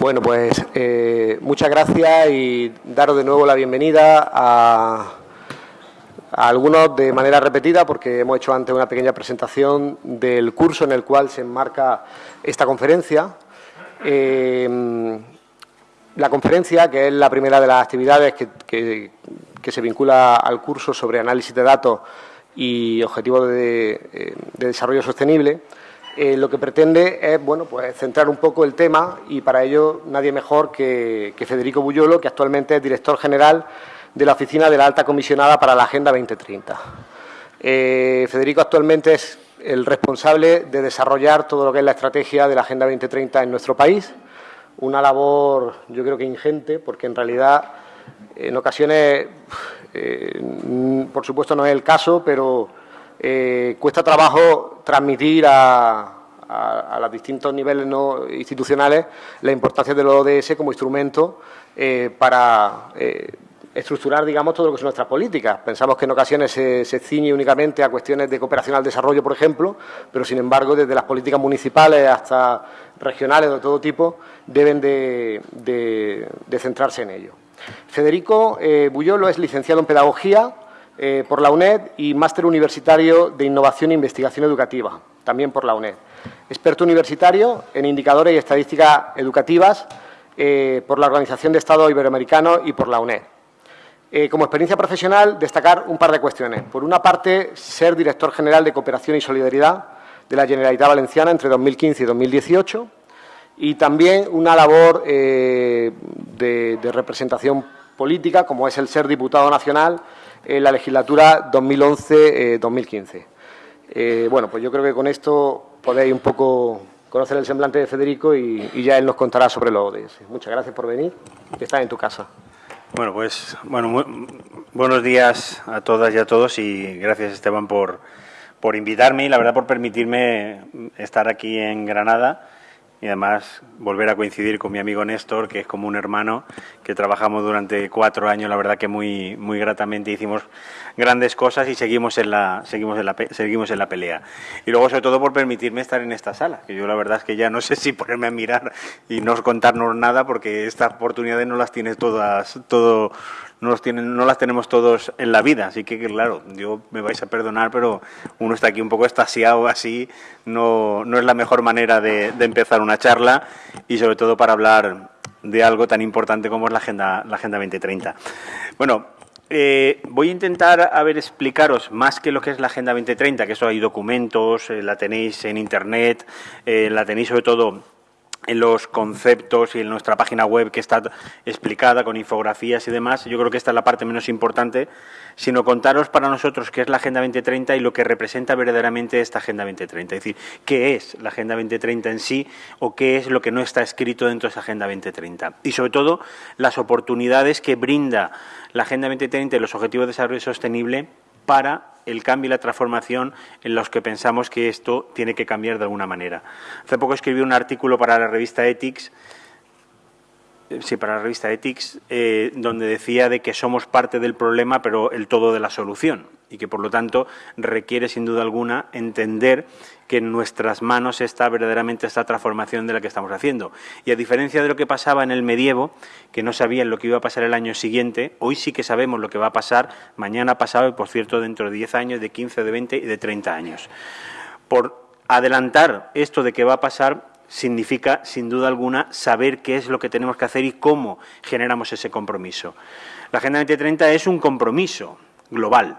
Bueno, pues eh, muchas gracias y daros de nuevo la bienvenida a, algunos de manera repetida porque hemos hecho antes una pequeña presentación del curso en el cual se enmarca esta conferencia. Eh, la conferencia, que es la primera de las actividades que, se vincula al curso sobre análisis de datos y objetivos de, eh, desarrollo sostenible, eh, lo que pretende es bueno, pues, centrar un poco el tema y para ello nadie mejor que, Federico Bullolo, que actualmente es director general de la Oficina de la Alta Comisionada para la Agenda 2030. Eh, Federico actualmente es el responsable de desarrollar todo lo que es la estrategia de la Agenda 2030 en nuestro país una labor yo creo que ingente, porque en realidad en ocasiones, eh, por supuesto no es el caso, pero eh, cuesta trabajo transmitir a, los distintos niveles ¿no? institucionales la importancia del ODS como instrumento eh, para estructurar, digamos, todo lo que son nuestras políticas. Pensamos que en ocasiones se, ciñe únicamente a cuestiones de cooperación al desarrollo, por ejemplo, pero sin embargo, desde las políticas municipales hasta regionales de todo tipo, deben de, centrarse en ello. Federico eh, es licenciado en Pedagogía eh, por la UNED y máster universitario de Innovación e Investigación Educativa, también por la UNED. Experto universitario en indicadores y estadísticas educativas eh, por la Organización de Estado Iberoamericano y por la UNED. como experiencia profesional, destacar un par de cuestiones. Por una parte, ser director general de Cooperación y Solidaridad de la Generalitat Valenciana entre 2015 y 2018 y también una labor eh, de, representación política, como es el ser diputado nacional en la legislatura 2011-2015. Eh, eh, bueno, pues yo creo que con esto podéis un poco conocer el semblante de Federico y, ya él nos contará sobre los ODS. Muchas gracias por venir, que estás en tu casa. Bueno, pues bueno, buenos días a todas y a todos y gracias Esteban por, por invitarme y la verdad por permitirme estar aquí en Granada y además volver a coincidir con mi amigo Néstor, que es como un hermano, que trabajamos durante cuatro años, la verdad que muy, muy gratamente hicimos grandes cosas y seguimos en, la, seguimos, en la, seguimos en la pelea. Y luego, sobre todo, por permitirme estar en esta sala, que yo la verdad es que ya no sé si ponerme a mirar y no contarnos nada, porque estas oportunidades no las tiene todas, todo no, los tienen, no las tenemos todos en la vida. Así que, claro, yo me vais a perdonar, pero uno está aquí un poco estasiado así, no, no es la mejor manera de, empezar una charla y sobre todo para hablar de algo tan importante como es la Agenda, la agenda 2030. Bueno, eh, voy a intentar a ver, explicaros más que lo que es la Agenda 2030, que eso hay documentos, eh, la tenéis en Internet, eh, la tenéis sobre todo en los conceptos y en nuestra página web que está explicada con infografías y demás. Yo creo que esta es la parte menos importante, sino contaros para nosotros qué es la Agenda 2030 y lo que representa verdaderamente esta Agenda 2030. Es decir, qué es la Agenda 2030 en sí o qué es lo que no está escrito dentro de esa Agenda 2030. Y sobre todo, las oportunidades que brinda la Agenda 2030 y los Objetivos de Desarrollo Sostenible para el cambio y la transformación en los que pensamos que esto tiene que cambiar de alguna manera. Hace poco escribí un artículo para la revista Ethics, eh, sí, para la revista Ethics, eh, donde decía de que somos parte del problema, pero el todo de la solución y que por lo tanto requiere sin duda alguna entender que en nuestras manos está verdaderamente esta transformación de la que estamos haciendo. Y a diferencia de lo que pasaba en el medievo, que no sabían lo que iba a pasar el año siguiente, hoy sí que sabemos lo que va a pasar mañana pasado y, por cierto, dentro de 10 años, de 15, de 20 y de 30 años. Por adelantar esto de que va a pasar, significa, sin duda alguna, saber qué es lo que tenemos que hacer y cómo generamos ese compromiso. La Agenda 2030 es un compromiso global,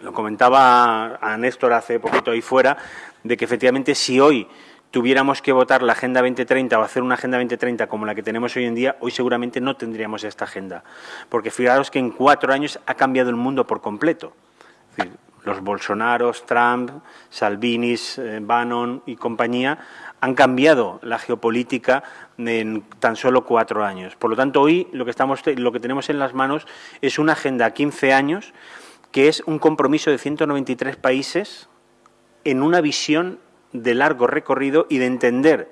lo comentaba a Néstor hace poquito ahí fuera, de que efectivamente si hoy tuviéramos que votar la Agenda 2030 o hacer una Agenda 2030 como la que tenemos hoy en día, hoy seguramente no tendríamos esta agenda. Porque fijaros que en cuatro años ha cambiado el mundo por completo. los Bolsonaros, Trump, Salvinis, eh, Bannon y compañía han cambiado la geopolítica en tan solo cuatro años. Por lo tanto, hoy lo que, estamos, lo que tenemos en las manos es una agenda a 15 años que es un compromiso de 193 países en una visión de largo recorrido y de entender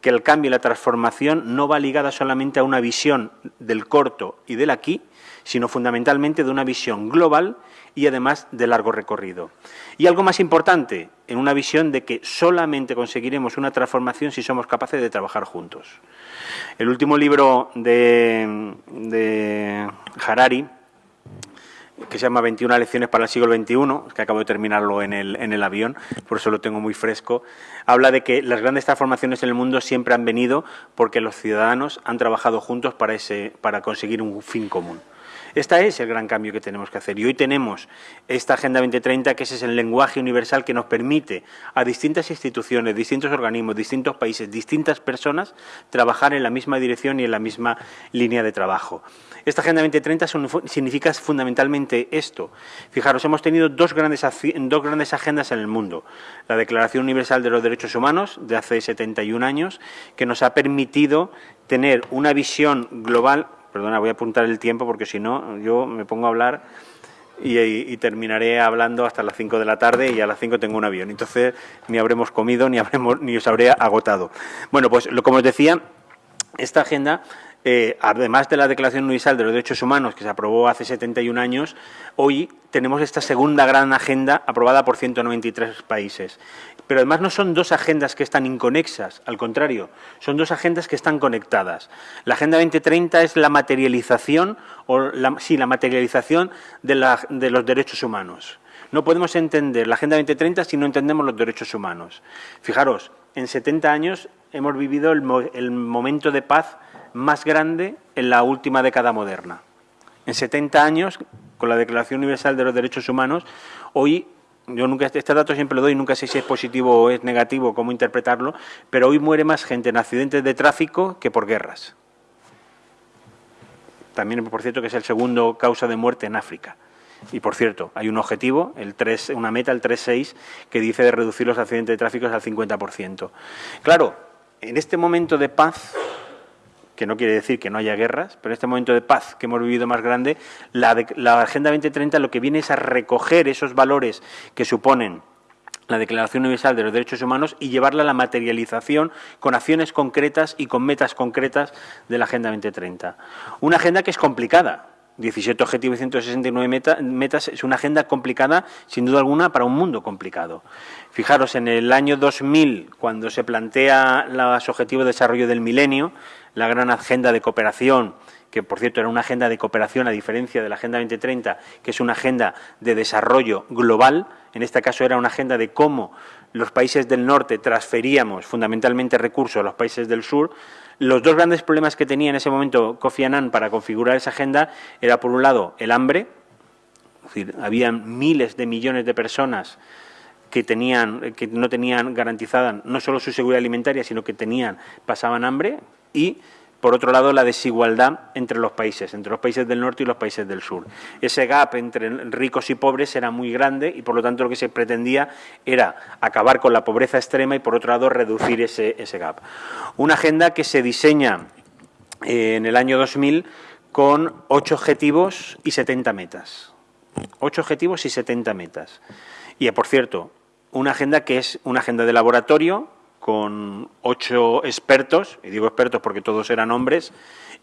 que el cambio y la transformación no va ligada solamente a una visión del corto y del aquí, sino fundamentalmente de una visión global y además de largo recorrido. Y algo más importante, en una visión de que solamente conseguiremos una transformación si somos capaces de trabajar juntos. El último libro de, de Harari, que se llama 21 lecciones para el siglo XXI, que acabo de terminarlo en el, en el avión, por eso lo tengo muy fresco, habla de que las grandes transformaciones en el mundo siempre han venido porque los ciudadanos han trabajado juntos para, ese, para conseguir un fin común. Este es el gran cambio que tenemos que hacer. Y hoy tenemos esta Agenda 2030, que es el lenguaje universal que nos permite a distintas instituciones, distintos organismos, distintos países, distintas personas, trabajar en la misma dirección y en la misma línea de trabajo. Esta Agenda 2030 significa fundamentalmente esto. Fijaros, hemos tenido dos grandes, dos grandes agendas en el mundo. La Declaración Universal de los Derechos Humanos, de hace 71 años, que nos ha permitido tener una visión global Perdona, voy a apuntar el tiempo porque si no, yo me pongo a hablar y, terminaré hablando hasta las 5 de la tarde y a las 5 tengo un avión. Entonces, ni habremos comido ni, habremos, ni os habré agotado. Bueno, pues lo, como os decía, esta agenda eh, además de la Declaración Universal de los Derechos Humanos, que se aprobó hace 71 años, hoy tenemos esta segunda gran agenda aprobada por 193 países. Pero además no son dos agendas que están inconexas, al contrario, son dos agendas que están conectadas. La Agenda 2030 es la materialización, o la, sí, la materialización de, los derechos humanos. No podemos entender la Agenda 2030 si no entendemos los derechos humanos. Fijaros, en 70 años hemos vivido el momento de paz más grande en la última década moderna. En 70 años, con la Declaración Universal de los Derechos Humanos, hoy, yo nunca, este dato siempre lo doy, nunca sé si es positivo o es negativo, cómo interpretarlo, pero hoy muere más gente en accidentes de tráfico que por guerras. También, por cierto, que es el segundo causa de muerte en África. Y, por cierto, hay un objetivo, el 3, una meta, el 3.6, que dice de reducir los accidentes de tráfico al 50%. Claro, en este momento de paz que no quiere decir que no haya guerras, pero en este momento de paz que hemos vivido más grande, la, Agenda 2030 lo que viene es a recoger esos valores que suponen la Declaración Universal de los Derechos Humanos y llevarla a la materialización con acciones concretas y con metas concretas de la Agenda 2030. Una agenda que es complicada, 17 objetivos y 169 metas es una agenda complicada, sin duda alguna, para un mundo complicado. Fijaros, en el año 2000, cuando se plantea los objetivos de desarrollo del milenio, la gran agenda de cooperación, que por cierto era una agenda de cooperación a diferencia de la Agenda 2030, que es una agenda de desarrollo global, en este caso era una agenda de cómo los países del norte transferíamos fundamentalmente recursos a los países del sur, los dos grandes problemas que tenía en ese momento Kofi Annan para configurar esa agenda era, por un lado, el hambre, es decir, había miles de millones de personas que, tenían, que no tenían garantizada no solo su seguridad alimentaria, sino que tenían, pasaban hambre, y por otro lado, la desigualdad entre los países, entre los países del norte y los países del sur. Ese gap entre ricos y pobres era muy grande y, por lo tanto, lo que se pretendía era acabar con la pobreza extrema y, por otro lado, reducir ese, gap. Una agenda que se diseña eh, en el año 2000 con ocho objetivos y 70 metas. Ocho objetivos y 70 metas. Y, por cierto, una agenda que es una agenda de laboratorio con ocho expertos, y digo expertos porque todos eran hombres,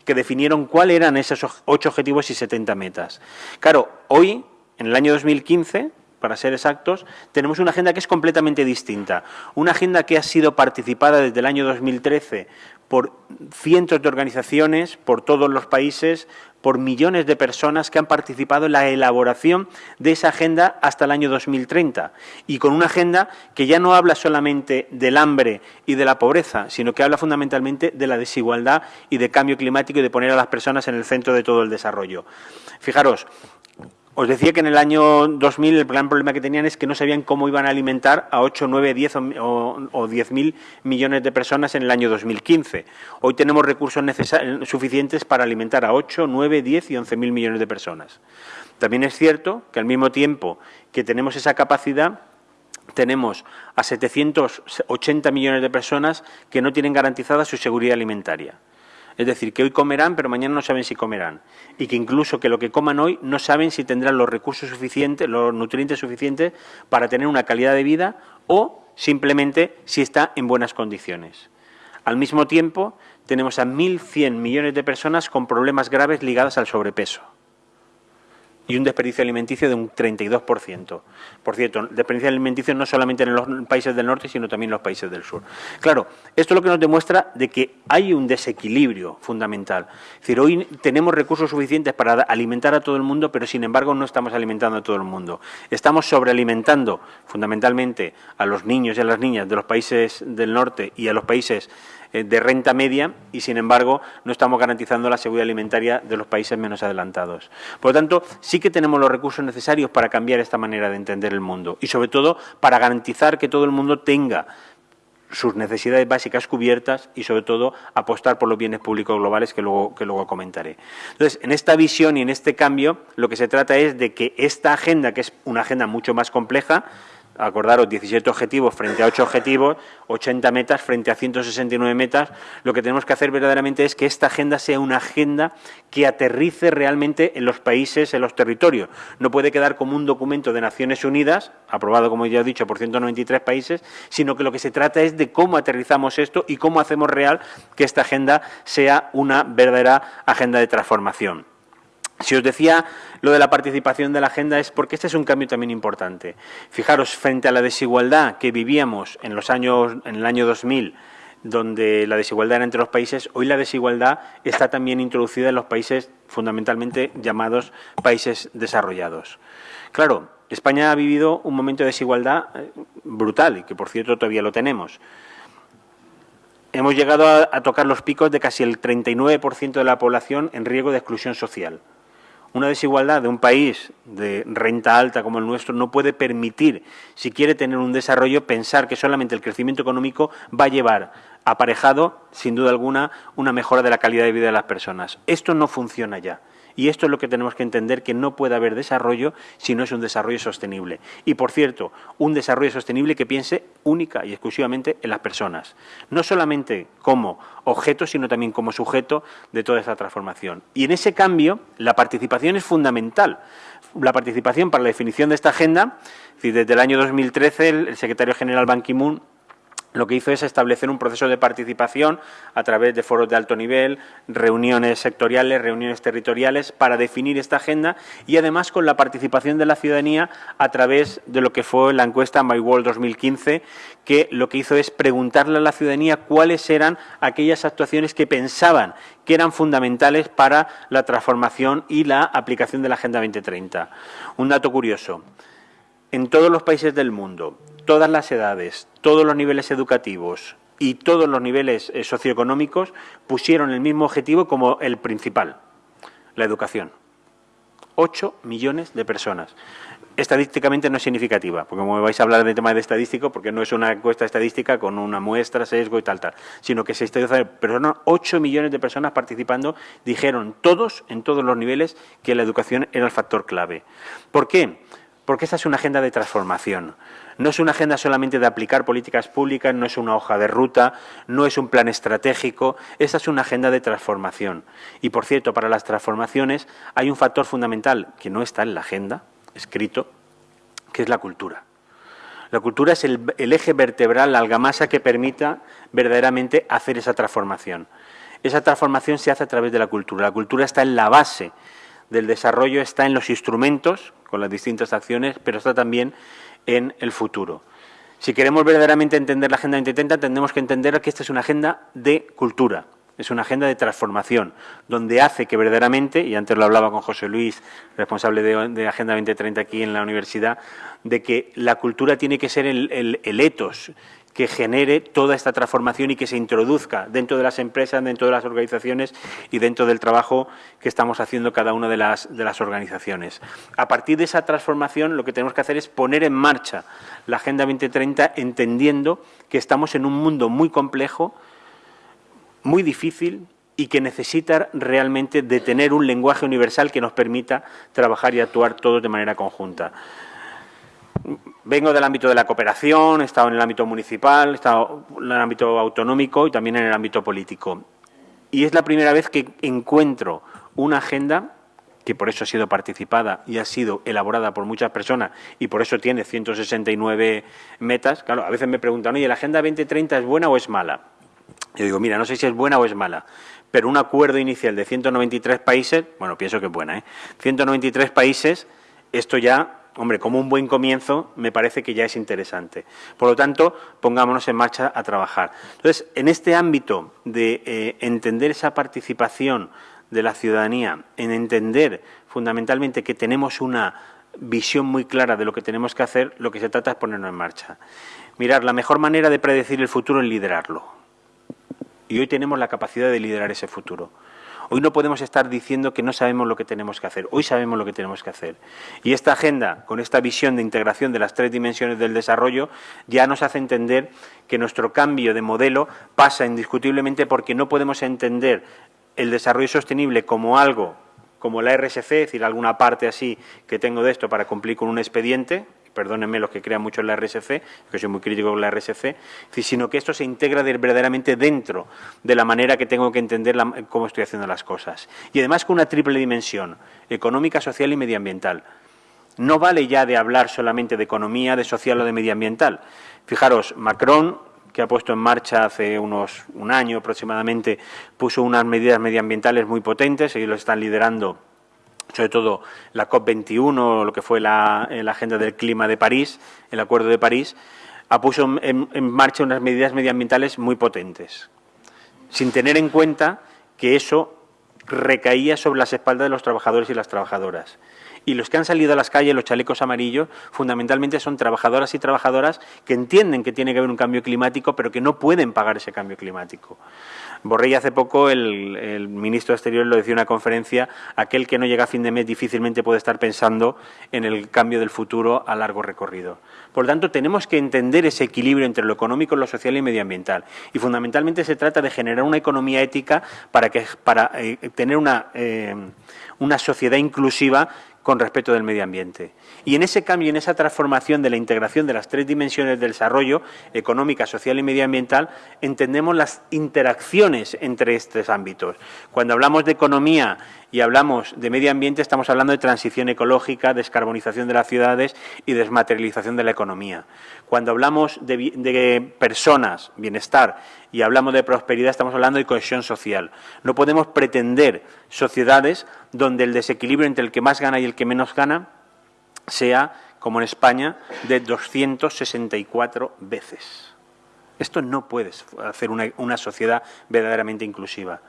que definieron cuáles eran esos ocho objetivos y 70 metas. Claro, hoy, en el año 2015, para ser exactos, tenemos una agenda que es completamente distinta. Una agenda que ha sido participada desde el año 2013 por cientos de organizaciones, por todos los países, por millones de personas que han participado en la elaboración de esa agenda hasta el año 2030 y con una agenda que ya no habla solamente del hambre y de la pobreza, sino que habla fundamentalmente de la desigualdad y de cambio climático y de poner a las personas en el centro de todo el desarrollo. Fijaros, os decía que en el año 2000 el gran problema que tenían es que no sabían cómo iban a alimentar a 8, 9, 10 o, 10 mil millones de personas en el año 2015. Hoy tenemos recursos suficientes para alimentar a 8, 9, 10 y 11 mil millones de personas. También es cierto que al mismo tiempo que tenemos esa capacidad, tenemos a 780 millones de personas que no tienen garantizada su seguridad alimentaria. Es decir, que hoy comerán, pero mañana no saben si comerán. Y que incluso que lo que coman hoy no saben si tendrán los recursos suficientes, los nutrientes suficientes para tener una calidad de vida o simplemente si está en buenas condiciones. Al mismo tiempo, tenemos a 1.100 millones de personas con problemas graves ligados al sobrepeso. Y un desperdicio alimenticio de un 32%. Por cierto, desperdicio alimenticio no solamente en los países del norte, sino también en los países del sur. Claro, esto es lo que nos demuestra de que hay un desequilibrio fundamental. Es decir, hoy tenemos recursos suficientes para alimentar a todo el mundo, pero sin embargo no estamos alimentando a todo el mundo. Estamos sobrealimentando fundamentalmente a los niños y a las niñas de los países del norte y a los países de renta media y, sin embargo, no estamos garantizando la seguridad alimentaria de los países menos adelantados. Por lo tanto, sí que tenemos los recursos necesarios para cambiar esta manera de entender el mundo y, sobre todo, para garantizar que todo el mundo tenga sus necesidades básicas cubiertas y, sobre todo, apostar por los bienes públicos globales que luego, que luego comentaré. Entonces, en esta visión y en este cambio, lo que se trata es de que esta agenda, que es una agenda mucho más compleja, acordaros, 17 objetivos frente a 8 objetivos, 80 metas frente a 169 metas, lo que tenemos que hacer verdaderamente es que esta agenda sea una agenda que aterrice realmente en los países, en los territorios. No puede quedar como un documento de Naciones Unidas, aprobado, como ya he dicho, por 193 países, sino que lo que se trata es de cómo aterrizamos esto y cómo hacemos real que esta agenda sea una verdadera agenda de transformación. Si os decía lo de la participación de la agenda es porque este es un cambio también importante. Fijaros, frente a la desigualdad que vivíamos en, los años, en el año 2000, donde la desigualdad era entre los países, hoy la desigualdad está también introducida en los países fundamentalmente llamados países desarrollados. Claro, España ha vivido un momento de desigualdad eh, brutal y que, por cierto, todavía lo tenemos. Hemos llegado a, a tocar los picos de casi el 39% de la población en riesgo de exclusión social. Una desigualdad de un país de renta alta como el nuestro no puede permitir, si quiere tener un desarrollo, pensar que solamente el crecimiento económico va a llevar aparejado, sin duda alguna, una mejora de la calidad de vida de las personas. Esto no funciona ya. Y esto es lo que tenemos que entender, que no puede haber desarrollo si no es un desarrollo sostenible. Y, por cierto, un desarrollo sostenible que piense única y exclusivamente en las personas. No solamente como objeto, sino también como sujeto de toda esa transformación. Y en ese cambio, la participación es fundamental. La participación para la definición de esta agenda, desde el año 2013 el secretario general Ban Ki-moon lo que hizo es establecer un proceso de participación a través de foros de alto nivel, reuniones sectoriales, reuniones territoriales, para definir esta agenda y además con la participación de la ciudadanía a través de lo que fue la encuesta My World 2015, que lo que hizo es preguntarle a la ciudadanía cuáles eran aquellas actuaciones que pensaban que eran fundamentales para la transformación y la aplicación de la Agenda 2030. Un dato curioso. En todos los países del mundo, todas las edades, todos los niveles educativos y todos los niveles eh, socioeconómicos pusieron el mismo objetivo como el principal, la educación. Ocho millones de personas. Estadísticamente no es significativa, porque como vais a hablar de tema de estadístico, porque no es una encuesta estadística con una muestra, sesgo y tal, tal, sino que se está pero no, 8 millones de personas participando, dijeron todos, en todos los niveles, que la educación era el factor clave. ¿Por qué? Porque esta es una agenda de transformación. No es una agenda solamente de aplicar políticas públicas, no es una hoja de ruta, no es un plan estratégico, esta es una agenda de transformación. Y, por cierto, para las transformaciones hay un factor fundamental que no está en la agenda, escrito, que es la cultura. La cultura es el, eje vertebral, la algamasa que permita verdaderamente hacer esa transformación. Esa transformación se hace a través de la cultura. La cultura está en la base del desarrollo, está en los instrumentos, con las distintas acciones, pero está también en el futuro. Si queremos verdaderamente entender la Agenda 2030, tendremos que entender que esta es una agenda de cultura, es una agenda de transformación, donde hace que verdaderamente, y antes lo hablaba con José Luis, responsable de, Agenda 2030 aquí en la universidad, de que la cultura tiene que ser el, el, el etos que genere toda esta transformación y que se introduzca dentro de las empresas, dentro de las organizaciones y dentro del trabajo que estamos haciendo cada una de las, organizaciones. A partir de esa transformación lo que tenemos que hacer es poner en marcha la Agenda 2030 entendiendo que estamos en un mundo muy complejo, muy difícil, y que necesita realmente tener un lenguaje universal que nos permita trabajar y actuar todos de manera conjunta. Vengo del ámbito de la cooperación, he estado en el ámbito municipal, he estado en el ámbito autonómico y también en el ámbito político. Y es la primera vez que encuentro una agenda que por eso ha sido participada y ha sido elaborada por muchas personas y por eso tiene 169 metas. Claro, a veces me preguntan, oye, ¿la Agenda 2030 es buena o es mala? Yo digo, mira, no sé si es buena o es mala, pero un acuerdo inicial de 193 países, bueno, pienso que es buena, ¿eh? 193 países, esto ya hombre, como un buen comienzo, me parece que ya es interesante. Por lo tanto, pongámonos en marcha a trabajar. Entonces, en este ámbito de eh, entender esa participación de la ciudadanía, en entender fundamentalmente que tenemos una visión muy clara de lo que tenemos que hacer, lo que se trata es ponernos en marcha. Mirar, la mejor manera de predecir el futuro es liderarlo. Y hoy tenemos la capacidad de liderar ese futuro. Hoy no podemos estar diciendo que no sabemos lo que tenemos que hacer. Hoy sabemos lo que tenemos que hacer. Y esta agenda, con esta visión de integración de las tres dimensiones del desarrollo, ya nos hace entender que nuestro cambio de modelo pasa indiscutiblemente porque no podemos entender el desarrollo sostenible como algo como la RSC, es decir, alguna parte así que tengo de esto para cumplir con un expediente, perdónenme los que crean mucho en la RSC, que soy muy crítico con la RSC, sino que esto se integra verdaderamente dentro de la manera que tengo que entender cómo estoy haciendo las cosas. Y además con una triple dimensión, económica, social y medioambiental. No vale ya de hablar solamente de economía, de social o de medioambiental. Fijaros, Macron, que ha puesto en marcha hace unos un año aproximadamente, puso unas medidas medioambientales muy potentes, ellos lo están liderando sobre todo la COP21, lo que fue la, Agenda del Clima de París, el Acuerdo de París, ha puesto en, en marcha unas medidas medioambientales muy potentes, sin tener en cuenta que eso recaía sobre las espaldas de los trabajadores y las trabajadoras. Y los que han salido a las calles, los chalecos amarillos, fundamentalmente son trabajadoras y trabajadoras que entienden que tiene que haber un cambio climático, pero que no pueden pagar ese cambio climático. Borrell hace poco, el, ministro de Exteriores lo decía en una conferencia, aquel que no llega a fin de mes difícilmente puede estar pensando en el cambio del futuro a largo recorrido. Por lo tanto, tenemos que entender ese equilibrio entre lo económico, lo social y medioambiental. Y fundamentalmente se trata de generar una economía ética para, que, para eh, tener una, eh, una sociedad inclusiva con respecto del medio ambiente. Y en ese cambio, en esa transformación de la integración de las tres dimensiones del desarrollo, económica, social y medioambiental, entendemos las interacciones entre estos ámbitos. Cuando hablamos de economía y hablamos de medio ambiente, estamos hablando de transición ecológica, descarbonización de las ciudades y desmaterialización de la economía. Cuando hablamos de, personas, bienestar, y hablamos de prosperidad, estamos hablando de cohesión social. No podemos pretender sociedades donde el desequilibrio entre el que más gana y el que menos gana sea, como en España, de 264 veces. Esto no puede hacer una, sociedad verdaderamente inclusiva.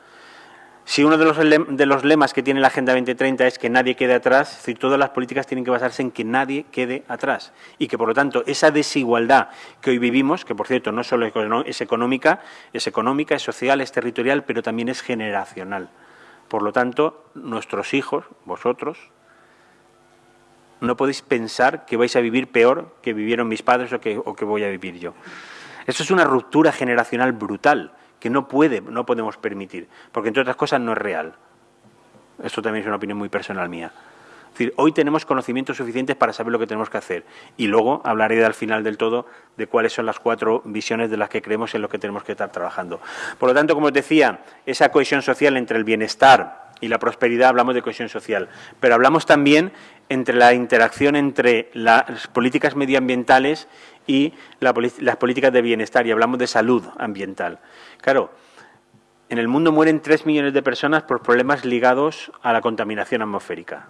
Si uno de los, de los, lemas que tiene la Agenda 2030 es que nadie quede atrás, todas las políticas tienen que basarse en que nadie quede atrás y que, por lo tanto, esa desigualdad que hoy vivimos, que por cierto no solo es económica, es económica, es social, es territorial, pero también es generacional. Por lo tanto, nuestros hijos, vosotros, no podéis pensar que vais a vivir peor que vivieron mis padres o que, o que voy a vivir yo. Eso es una ruptura generacional brutal que no puede, no podemos permitir, porque entre otras cosas no es real. Esto también es una opinión muy personal mía. Es decir, hoy tenemos conocimientos suficientes para saber lo que tenemos que hacer y luego hablaré al final del todo de cuáles son las cuatro visiones de las que creemos en lo que tenemos que estar trabajando. Por lo tanto, como os decía, esa cohesión social entre el bienestar, y la prosperidad hablamos de cohesión social, pero hablamos también entre la interacción entre las políticas medioambientales y las políticas de bienestar y hablamos de salud ambiental. Claro, en el mundo mueren tres millones de personas por problemas ligados a la contaminación atmosférica.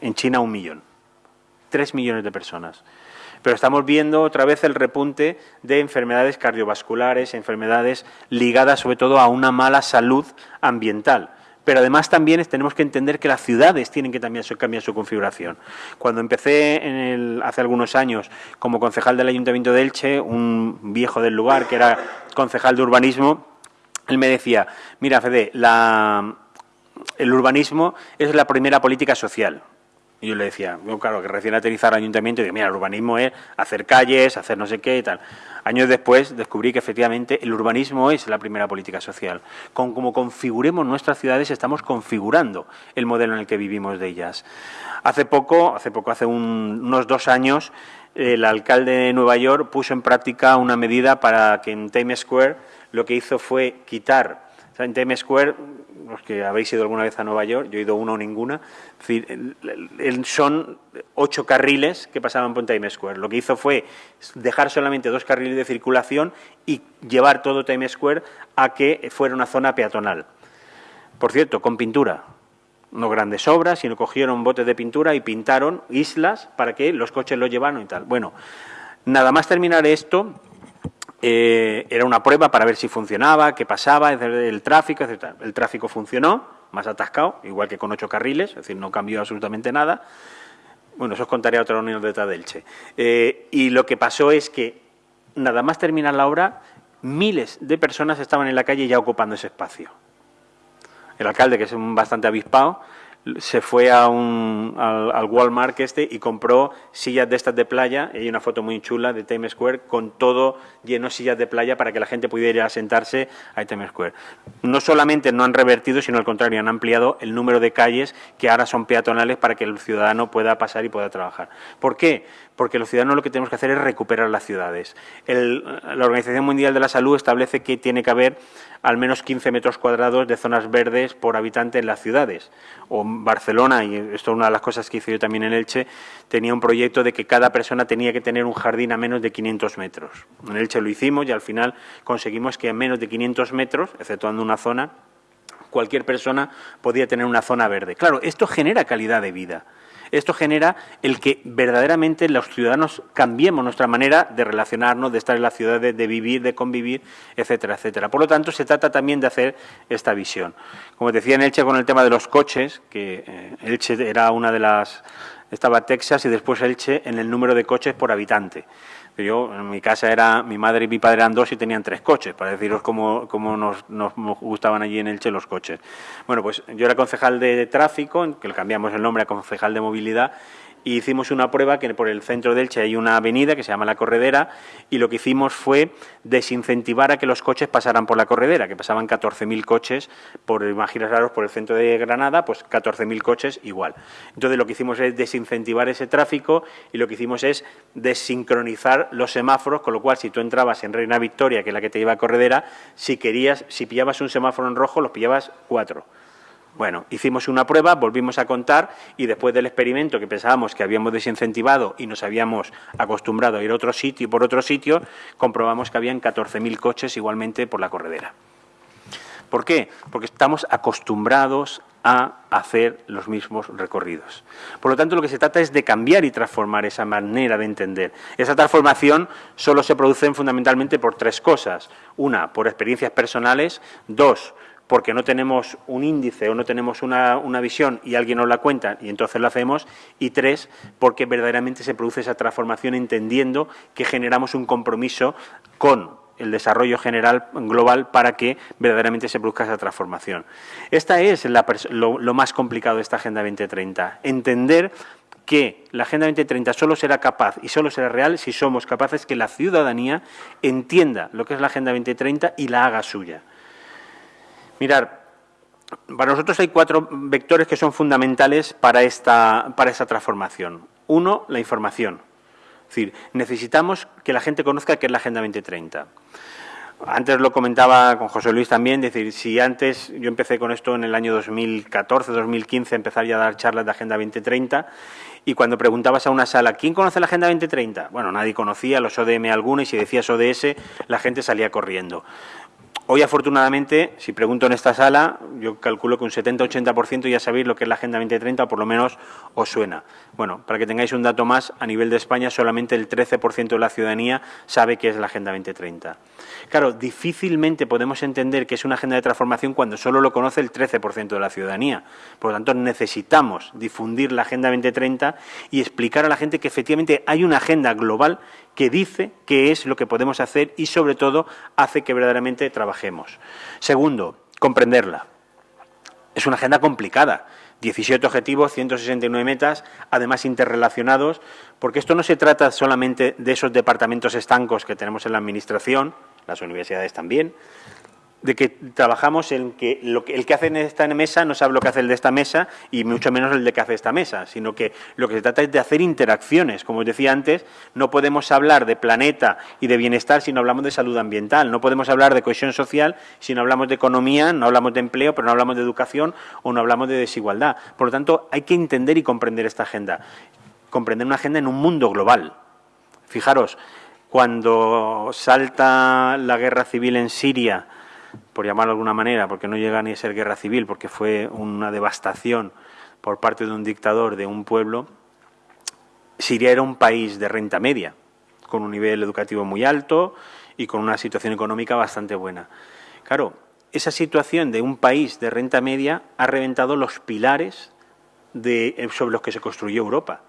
En China un millón. Tres millones de personas. Pero estamos viendo otra vez el repunte de enfermedades cardiovasculares, enfermedades ligadas sobre todo a una mala salud ambiental pero además también tenemos que entender que las ciudades tienen que también cambiar su configuración. Cuando empecé hace algunos años como concejal del Ayuntamiento de Elche, un viejo del lugar que era concejal de urbanismo, él me decía, mira Fede, el urbanismo es la primera política social. Y yo le decía, claro, que recién aterrizar al ayuntamiento, y digo, mira, el urbanismo es hacer calles, hacer no sé qué y tal. Años después descubrí que efectivamente el urbanismo es la primera política social. Con como configuremos nuestras ciudades, estamos configurando el modelo en el que vivimos de ellas. Hace poco, hace poco, hace unos dos años, el alcalde de Nueva York puso en práctica una medida para que en Times Square lo que hizo fue quitar en Times Square los que habéis ido alguna vez a Nueva York, yo he ido uno o ninguna, son ocho carriles que pasaban por Times Square. Lo que hizo fue dejar solamente dos carriles de circulación y llevar todo Times Square a que fuera una zona peatonal. Por cierto, con pintura. No grandes obras, sino cogieron botes de pintura y pintaron islas para que los coches los llevaran y tal. Bueno, nada más terminar esto, eh, era una prueba para ver si funcionaba, qué pasaba, el tráfico, etc. El tráfico funcionó, más atascado, igual que con ocho carriles, es decir, no cambió absolutamente nada. Bueno, eso os contaré a otra reunión de Elche. Eh, y lo que pasó es que, nada más terminar la obra, miles de personas estaban en la calle ya ocupando ese espacio. El alcalde, que es un bastante avispado, se fue a un, al, Walmart este y compró sillas de estas de playa, y hay una foto muy chula de Times Square con todo lleno de sillas de playa para que la gente pudiera ir a sentarse a Times Square. No solamente no han revertido, sino al contrario, han ampliado el número de calles que ahora son peatonales para que el ciudadano pueda pasar y pueda trabajar. ¿Por qué? Porque los ciudadanos lo que tenemos que hacer es recuperar las ciudades. la Organización Mundial de la Salud establece que tiene que haber al menos 15 metros cuadrados de zonas verdes por habitante en las ciudades. O Barcelona, y esto es una de las cosas que hice yo también en Elche, tenía un proyecto de que cada persona tenía que tener un jardín a menos de 500 metros. En Elche lo hicimos y al final conseguimos que a menos de 500 metros, exceptuando una zona, cualquier persona podía tener una zona verde. Claro, esto genera calidad de vida. Esto genera el que verdaderamente los ciudadanos cambiemos nuestra manera de relacionarnos, de estar en la ciudad, de, vivir, de convivir, etcétera, etcétera. Por lo tanto, se trata también de hacer esta visión. Como decía en Elche con el tema de los coches, que eh, Elche era una de las... Estaba Texas y después Elche en el número de coches por habitante. Yo, en mi casa era, mi madre y mi padre eran dos y tenían tres coches, para deciros cómo, cómo nos, nos, gustaban allí en Elche los coches. Bueno, pues yo era concejal de tráfico, que le cambiamos el nombre a concejal de movilidad, y hicimos una prueba que por el centro de Elche hay una avenida que se llama La Corredera y lo que hicimos fue desincentivar a que los coches pasaran por la corredera, que pasaban 14.000 coches por, imaginaros, por el centro de Granada, pues 14.000 coches igual. Entonces lo que hicimos es desincentivar ese tráfico y lo que hicimos es desincronizar los semáforos, con lo cual si tú entrabas en Reina Victoria, que es la que te iba a corredera, si querías, si pillabas un semáforo en rojo, los pillabas cuatro. Bueno, hicimos una prueba, volvimos a contar y después del experimento que pensábamos que habíamos desincentivado y nos habíamos acostumbrado a ir a otro sitio por otro sitio, comprobamos que habían 14.000 coches igualmente por la corredera. ¿Por qué? Porque estamos acostumbrados a hacer los mismos recorridos. Por lo tanto, lo que se trata es de cambiar y transformar esa manera de entender. Esa transformación solo se produce fundamentalmente por tres cosas. Una, por experiencias personales. Dos, porque no tenemos un índice o no tenemos una, visión y alguien nos la cuenta y entonces lo hacemos. Y tres, porque verdaderamente se produce esa transformación entendiendo que generamos un compromiso con el desarrollo general global para que verdaderamente se produzca esa transformación. Esta es lo, lo más complicado de esta Agenda 2030, entender que la Agenda 2030 solo será capaz y solo será real si somos capaces que la ciudadanía entienda lo que es la Agenda 2030 y la haga suya. Mirar, para nosotros hay cuatro vectores que son fundamentales para esta, para esta transformación. Uno, la información. Es decir, necesitamos que la gente conozca qué es la Agenda 2030. Antes lo comentaba con José Luis también, decir, si antes yo empecé con esto en el año 2014, 2015, empezar ya a dar charlas de Agenda 2030 y cuando preguntabas a una sala, ¿quién conoce la Agenda 2030? Bueno, nadie conocía, los ODM algunos y si decías ODS, la gente salía corriendo. Hoy, afortunadamente, si pregunto en esta sala, yo calculo que un 70-80% ya sabéis lo que es la Agenda 2030, o por lo menos os suena. Bueno, para que tengáis un dato más, a nivel de España solamente el 13% de la ciudadanía sabe qué es la Agenda 2030. Claro, difícilmente podemos entender que es una agenda de transformación cuando solo lo conoce el 13% de la ciudadanía. Por lo tanto, necesitamos difundir la Agenda 2030 y explicar a la gente que efectivamente hay una agenda global que dice qué es lo que podemos hacer y, sobre todo, hace que verdaderamente trabajemos. Segundo, comprenderla. Es una agenda complicada. 17 objetivos, 169 metas, además interrelacionados, porque esto no se trata solamente de esos departamentos estancos que tenemos en la Administración, las universidades también, de que trabajamos en que, lo que el que hace en esta mesa no sabe lo que hace el de esta mesa y mucho menos el de que hace esta mesa, sino que lo que se trata es de hacer interacciones. Como os decía antes, no podemos hablar de planeta y de bienestar si no hablamos de salud ambiental, no podemos hablar de cohesión social si no hablamos de economía, no hablamos de empleo, pero no hablamos de educación o no hablamos de desigualdad. Por lo tanto, hay que entender y comprender esta agenda, comprender una agenda en un mundo global. Fijaros, cuando salta la guerra civil en Siria, por llamarlo de alguna manera, porque no llega ni a ser guerra civil, porque fue una devastación por parte de un dictador de un pueblo, Siria era un país de renta media, con un nivel educativo muy alto y con una situación económica bastante buena. Claro, esa situación de un país de renta media ha reventado los pilares de, sobre los que se construyó Europa.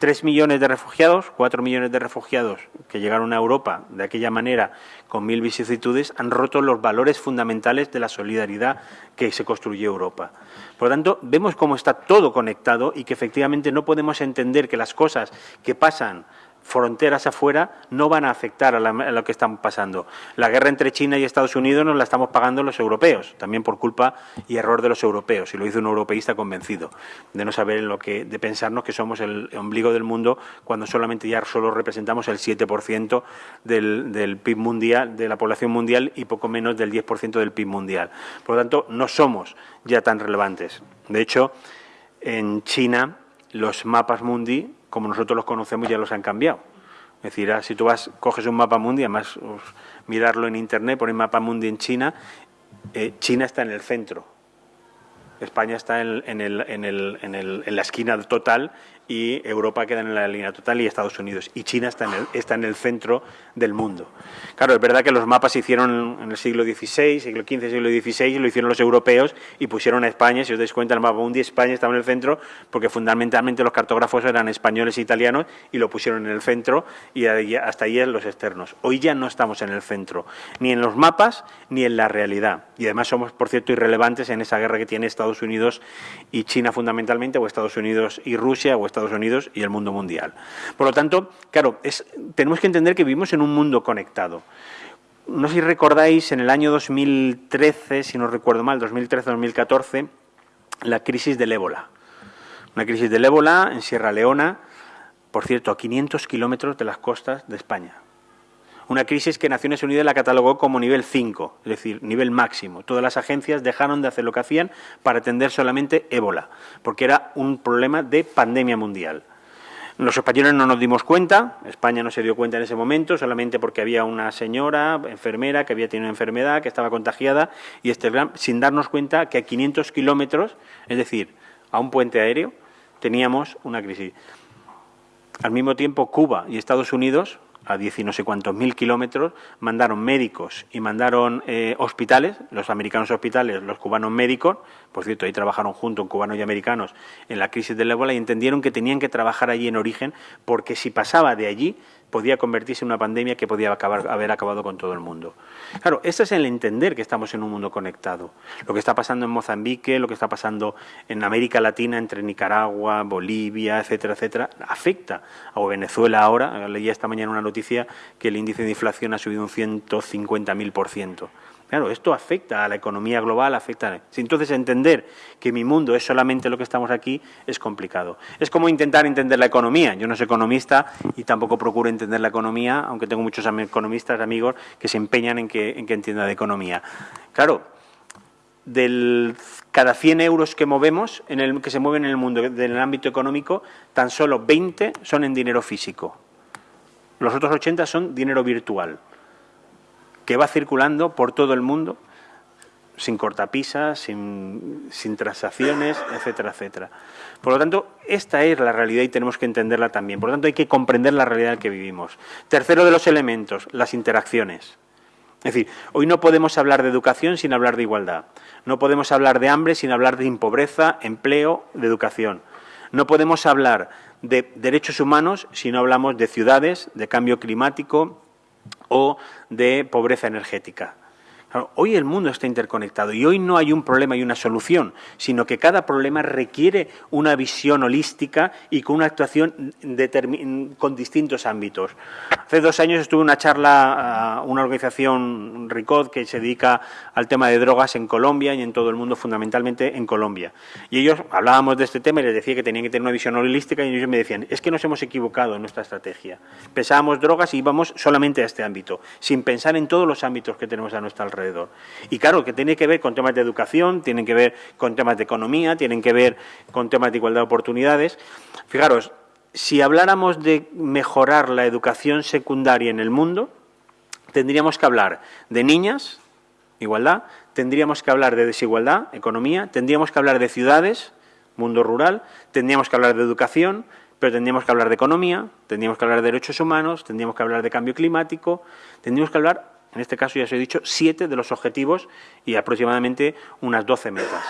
Tres millones de refugiados, cuatro millones de refugiados que llegaron a Europa de aquella manera con mil vicisitudes han roto los valores fundamentales de la solidaridad que se construyó Europa. Por lo tanto, vemos cómo está todo conectado y que efectivamente no podemos entender que las cosas que pasan fronteras afuera no van a afectar a, lo que están pasando. La guerra entre China y Estados Unidos nos la estamos pagando los europeos, también por culpa y error de los europeos, y lo hizo un europeísta convencido, de no saber lo que, de pensarnos que somos el ombligo del mundo cuando solamente ya solo representamos el 7% del, del PIB mundial, de la población mundial y poco menos del 10% del PIB mundial. Por lo tanto, no somos ya tan relevantes. De hecho, en China los mapas mundi como nosotros los conocemos, ya los han cambiado. Es decir, ah, si tú vas, coges un mapa mundi, además mirarlo en Internet, pones mapa mundi en China, eh, China está en el centro. España está en, el, en, el, en, la esquina total y Europa queda en la línea total y Estados Unidos. Y China está en el, está en el centro del mundo. Claro, es verdad que los mapas se hicieron en el siglo XVI, siglo XV, siglo XVI, lo hicieron los europeos y pusieron a España, si os dais cuenta, el mapa mundi España estaba en el centro porque fundamentalmente los cartógrafos eran españoles e italianos y lo pusieron en el centro y hasta ahí los externos. Hoy ya no estamos en el centro, ni en los mapas ni en la realidad. Y además somos, por cierto, irrelevantes en esa guerra que tiene Estados Unidos y China fundamentalmente, o Estados Unidos y Rusia, o Estados Estados Unidos y el mundo mundial. Por lo tanto, claro, tenemos que entender que vivimos en un mundo conectado. No sé si recordáis, en el año 2013, si no recuerdo mal, 2013-2014, la crisis del ébola. Una crisis del ébola en Sierra Leona, por cierto, a 500 kilómetros de las costas de España. Una crisis que Naciones Unidas la catalogó como nivel 5, es decir, nivel máximo. Todas las agencias dejaron de hacer lo que hacían para atender solamente ébola, porque era un problema de pandemia mundial. Los españoles no nos dimos cuenta, España no se dio cuenta en ese momento, solamente porque había una señora enfermera que había tenido una enfermedad, que estaba contagiada, y este sin darnos cuenta que a 500 kilómetros, es decir, a un puente aéreo, teníamos una crisis. Al mismo tiempo, Cuba y Estados Unidos a diez y no sé cuántos mil kilómetros, mandaron médicos y mandaron eh, hospitales, los americanos hospitales, los cubanos médicos, por cierto, ahí trabajaron juntos cubanos y americanos en la crisis del ébola y entendieron que tenían que trabajar allí en origen porque si pasaba de allí podía convertirse en una pandemia que podía acabar, haber acabado con todo el mundo. Claro, este es el entender que estamos en un mundo conectado. Lo que está pasando en Mozambique, lo que está pasando en América Latina, entre Nicaragua, Bolivia, etcétera, etcétera, afecta a Venezuela ahora. Leía esta mañana una noticia que el índice de inflación ha subido un 150.000 por ciento. Claro, esto afecta a la economía global, afecta. Entonces, entender que mi mundo es solamente lo que estamos aquí es complicado. Es como intentar entender la economía. Yo no soy economista y tampoco procuro entender la economía, aunque tengo muchos economistas, amigos, que se empeñan en que, en que entienda de economía. Claro, del cada 100 euros que movemos, que se mueven en el mundo, en el ámbito económico, tan solo 20 son en dinero físico. Los otros 80 son dinero virtual que va circulando por todo el mundo sin cortapisas, sin, transacciones, etcétera, etcétera. Por lo tanto, esta es la realidad y tenemos que entenderla también. Por lo tanto, hay que comprender la realidad en que vivimos. Tercero de los elementos, las interacciones. Es decir, hoy no podemos hablar de educación sin hablar de igualdad. No podemos hablar de hambre sin hablar de impobreza, empleo, de educación. No podemos hablar de derechos humanos si no hablamos de ciudades, de cambio climático, o de pobreza energética hoy el mundo está interconectado y hoy no hay un problema y una solución, sino que cada problema requiere una visión holística y con una actuación con distintos ámbitos. Hace dos años estuve en una charla a una organización, RICOD, que se dedica al tema de drogas en Colombia y en todo el mundo, fundamentalmente en Colombia. Y ellos hablábamos de este tema y les decía que tenían que tener una visión holística y ellos me decían, es que nos hemos equivocado en nuestra estrategia. Pensábamos drogas y íbamos solamente a este ámbito, sin pensar en todos los ámbitos que tenemos a nuestra alrededor. Y claro, que tiene que ver con temas de educación, tienen que ver con temas de economía, tienen que ver con temas de igualdad de oportunidades. Fijaros, si habláramos de mejorar la educación secundaria en el mundo, tendríamos que hablar de niñas, igualdad, tendríamos que hablar de desigualdad, economía, tendríamos que hablar de ciudades, mundo rural, tendríamos que hablar de educación, pero tendríamos que hablar de economía, tendríamos que hablar de derechos humanos, tendríamos que hablar de cambio climático, tendríamos que hablar, en este caso ya os he dicho, siete de los objetivos y aproximadamente unas doce metas.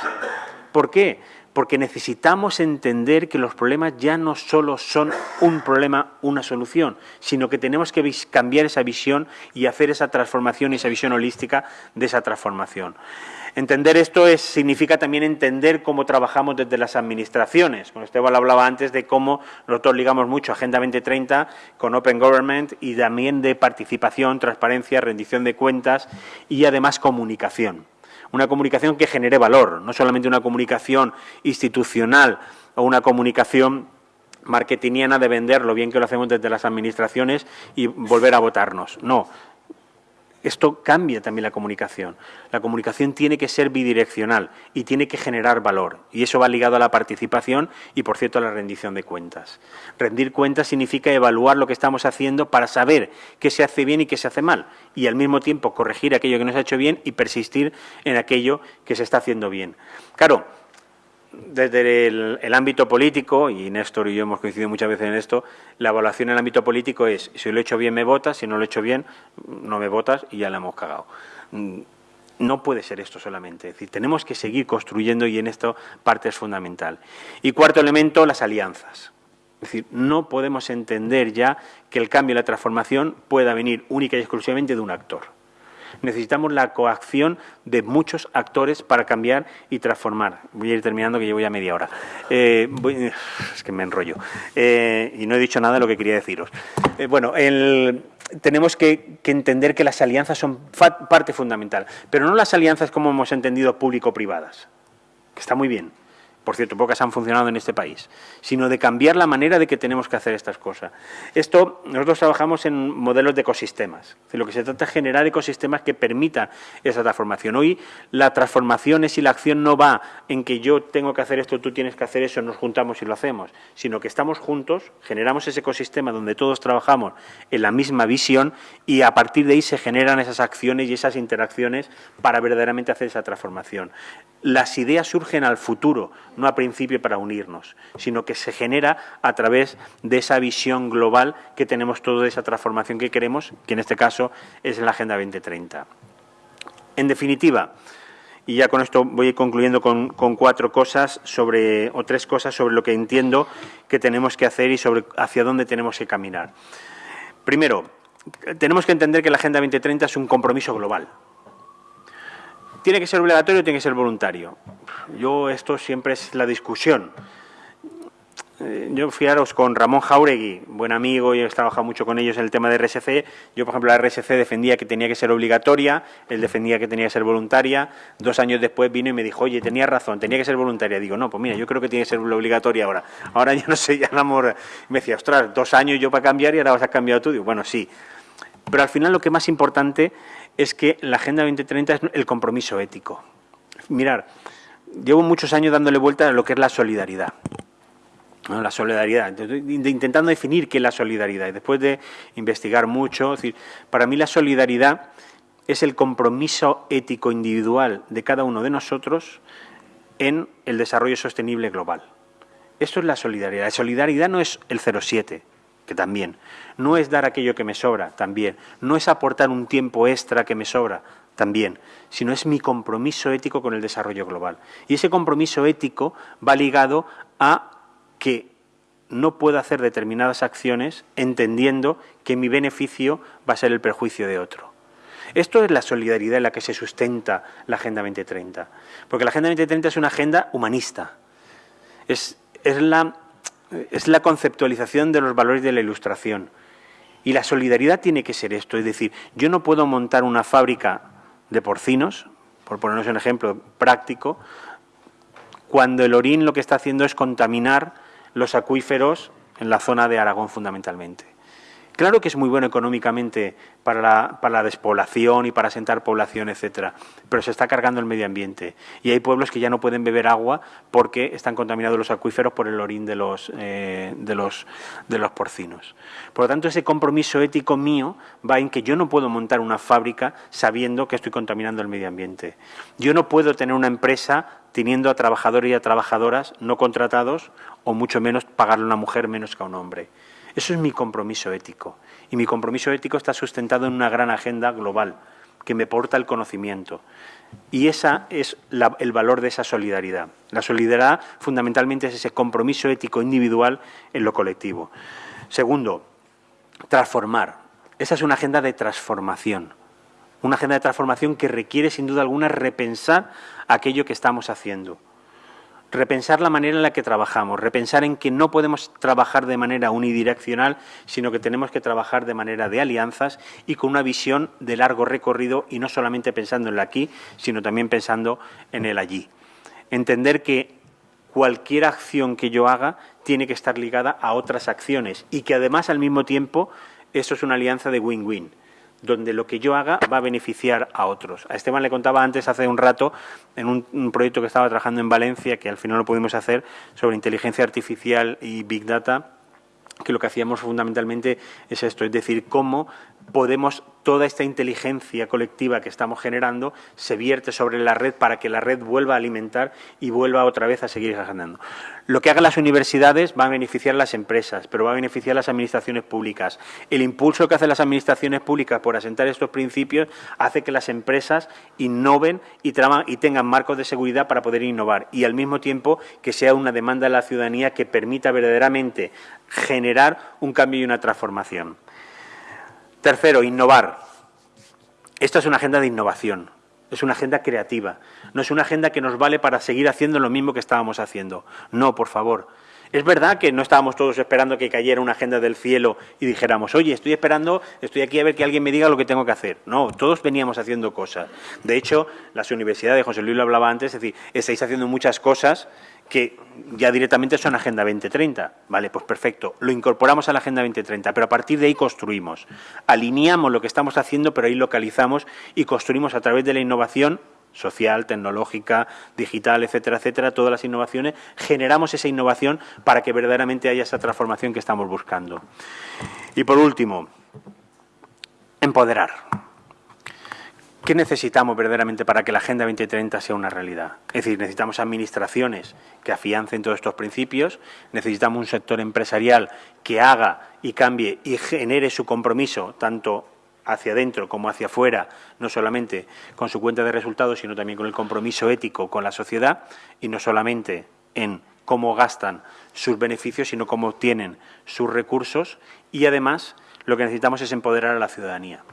¿Por qué? Porque necesitamos entender que los problemas ya no solo son un problema, una solución, sino que tenemos que cambiar esa visión y hacer esa transformación y esa visión holística de esa transformación. Entender esto es, significa también entender cómo trabajamos desde las administraciones. Con Esteban hablaba antes de cómo nosotros ligamos mucho Agenda 2030 con Open Government y también de participación, transparencia, rendición de cuentas y además comunicación. Una comunicación que genere valor, no solamente una comunicación institucional o una comunicación marketingiana de vender lo bien que lo hacemos desde las administraciones y volver a votarnos. No, esto cambia también la comunicación. La comunicación tiene que ser bidireccional y tiene que generar valor. Y eso va ligado a la participación y, por cierto, a la rendición de cuentas. Rendir cuentas significa evaluar lo que estamos haciendo para saber qué se hace bien y qué se hace mal. Y, al mismo tiempo, corregir aquello que no se ha hecho bien y persistir en aquello que se está haciendo bien. Claro, desde el, ámbito político, y Néstor y yo hemos coincidido muchas veces en esto, la evaluación en el ámbito político es, si lo he hecho bien me votas, si no lo he hecho bien no me votas y ya la hemos cagado. Mm, no puede ser esto solamente, es decir, tenemos que seguir construyendo y en esto parte es fundamental. Y cuarto elemento, las alianzas. Es decir, no podemos entender ya que el cambio y la transformación pueda venir única y exclusivamente de un actor necesitamos la coacción de muchos actores para cambiar y transformar. Voy a ir terminando, que llevo ya media hora. Eh, es que me enrollo. Eh, y no he dicho nada de lo que quería deciros. Eh, bueno, tenemos que, entender que las alianzas son parte fundamental, pero no las alianzas como hemos entendido público-privadas, que está muy bien, por cierto, pocas han funcionado en este país, sino de cambiar la manera de que tenemos que hacer estas cosas. Esto, nosotros trabajamos en modelos de ecosistemas, de lo que se trata es generar ecosistemas que permitan esa transformación. Hoy la transformación es y la acción no va en que yo tengo que hacer esto, tú tienes que hacer eso, nos juntamos y lo hacemos, sino que estamos juntos, generamos ese ecosistema donde todos trabajamos en la misma visión y a partir de ahí se generan esas acciones y esas interacciones para verdaderamente hacer esa transformación. Las ideas surgen al futuro, no a principio para unirnos, sino que se genera a través de esa visión global que tenemos toda esa transformación que queremos, que en este caso es la Agenda 2030. En definitiva, y ya con esto voy concluyendo con, cuatro cosas sobre, o tres cosas sobre lo que entiendo que tenemos que hacer y sobre hacia dónde tenemos que caminar. Primero, tenemos que entender que la Agenda 2030 es un compromiso global. ¿Tiene que ser obligatorio tiene que ser voluntario? Yo, esto siempre es la discusión. Eh, yo fiaros con Ramón Jauregui, buen amigo, y he trabajado mucho con ellos en el tema de RSC. Yo, por ejemplo, la RSC defendía que tenía que ser obligatoria, él defendía que tenía que ser voluntaria. Dos años después vino y me dijo, oye, tenía razón, tenía que ser voluntaria. Digo, no, pues mira, yo creo que tiene que ser obligatoria ahora. Ahora ya no sé, ya no amor. Me decía, ostras, dos años yo para cambiar y ahora vas a cambiar tú. Digo, bueno, sí. Pero al final lo que más importante es que la Agenda 2030 es el compromiso ético. Mirar, llevo muchos años dándole vuelta a lo que es la solidaridad. La solidaridad, intentando definir qué es la solidaridad. Y después de investigar mucho, decir, para mí la solidaridad es el compromiso ético individual de cada uno de nosotros en el desarrollo sostenible global. Esto es la solidaridad. La solidaridad no es el 07, que también. No es dar aquello que me sobra, también. No es aportar un tiempo extra que me sobra, también. Sino es mi compromiso ético con el desarrollo global. Y ese compromiso ético va ligado a que no puedo hacer determinadas acciones entendiendo que mi beneficio va a ser el perjuicio de otro. Esto es la solidaridad en la que se sustenta la Agenda 2030. Porque la Agenda 2030 es una agenda humanista. Es, es la es la conceptualización de los valores de la ilustración. Y la solidaridad tiene que ser esto, es decir, yo no puedo montar una fábrica de porcinos, por ponernos un ejemplo práctico, cuando el orín lo que está haciendo es contaminar los acuíferos en la zona de Aragón fundamentalmente. Claro que es muy bueno económicamente para la, para la, despoblación y para asentar población, etcétera, pero se está cargando el medio ambiente. Y hay pueblos que ya no pueden beber agua porque están contaminados los acuíferos por el orín de los, eh, de los, de los porcinos. Por lo tanto, ese compromiso ético mío va en que yo no puedo montar una fábrica sabiendo que estoy contaminando el medio ambiente. Yo no puedo tener una empresa teniendo a trabajadores y a trabajadoras no contratados o mucho menos pagarle a una mujer menos que a un hombre. Eso es mi compromiso ético. Y mi compromiso ético está sustentado en una gran agenda global que me porta el conocimiento. Y ese es el valor de esa solidaridad. La solidaridad fundamentalmente es ese compromiso ético individual en lo colectivo. Segundo, transformar. Esa es una agenda de transformación. Una agenda de transformación que requiere, sin duda alguna, repensar aquello que estamos haciendo repensar la manera en la que trabajamos, repensar en que no podemos trabajar de manera unidireccional, sino que tenemos que trabajar de manera de alianzas y con una visión de largo recorrido y no solamente pensando en el aquí, sino también pensando en el allí. Entender que cualquier acción que yo haga tiene que estar ligada a otras acciones y que además al mismo tiempo eso es una alianza de win-win donde lo que yo haga va a beneficiar a otros. A Esteban le contaba antes, hace un rato, en un, proyecto que estaba trabajando en Valencia, que al final lo pudimos hacer, sobre inteligencia artificial y Big Data, que lo que hacíamos fundamentalmente es esto, es decir, cómo podemos, toda esta inteligencia colectiva que estamos generando se vierte sobre la red para que la red vuelva a alimentar y vuelva otra vez a seguir generando. Lo que hagan las universidades va a beneficiar a las empresas, pero va a beneficiar a las administraciones públicas. El impulso que hacen las administraciones públicas por asentar estos principios hace que las empresas innoven y, y tengan marcos de seguridad para poder innovar y al mismo tiempo que sea una demanda de la ciudadanía que permita verdaderamente generar un cambio y una transformación. Tercero, innovar. Esta es una agenda de innovación, es una agenda creativa, no es una agenda que nos vale para seguir haciendo lo mismo que estábamos haciendo. No, por favor. Es verdad que no estábamos todos esperando que cayera una agenda del cielo y dijéramos, oye, estoy esperando, estoy aquí a ver que alguien me diga lo que tengo que hacer. No, todos veníamos haciendo cosas. De hecho, las universidades, José Luis lo hablaba antes, es decir, estáis haciendo muchas cosas que ya directamente son Agenda 2030. Vale, pues perfecto. Lo incorporamos a la Agenda 2030, pero a partir de ahí construimos. Alineamos lo que estamos haciendo, pero ahí localizamos y construimos a través de la innovación social, tecnológica, digital, etcétera, etcétera, todas las innovaciones, generamos esa innovación para que verdaderamente haya esa transformación que estamos buscando. Y por último, empoderar. ¿Qué necesitamos verdaderamente para que la Agenda 2030 sea una realidad? Es decir, necesitamos administraciones que afiancen todos estos principios, necesitamos un sector empresarial que haga y cambie y genere su compromiso tanto hacia adentro como hacia afuera, no solamente con su cuenta de resultados, sino también con el compromiso ético con la sociedad y no solamente en cómo gastan sus beneficios, sino cómo obtienen sus recursos y además lo que necesitamos es empoderar a la ciudadanía.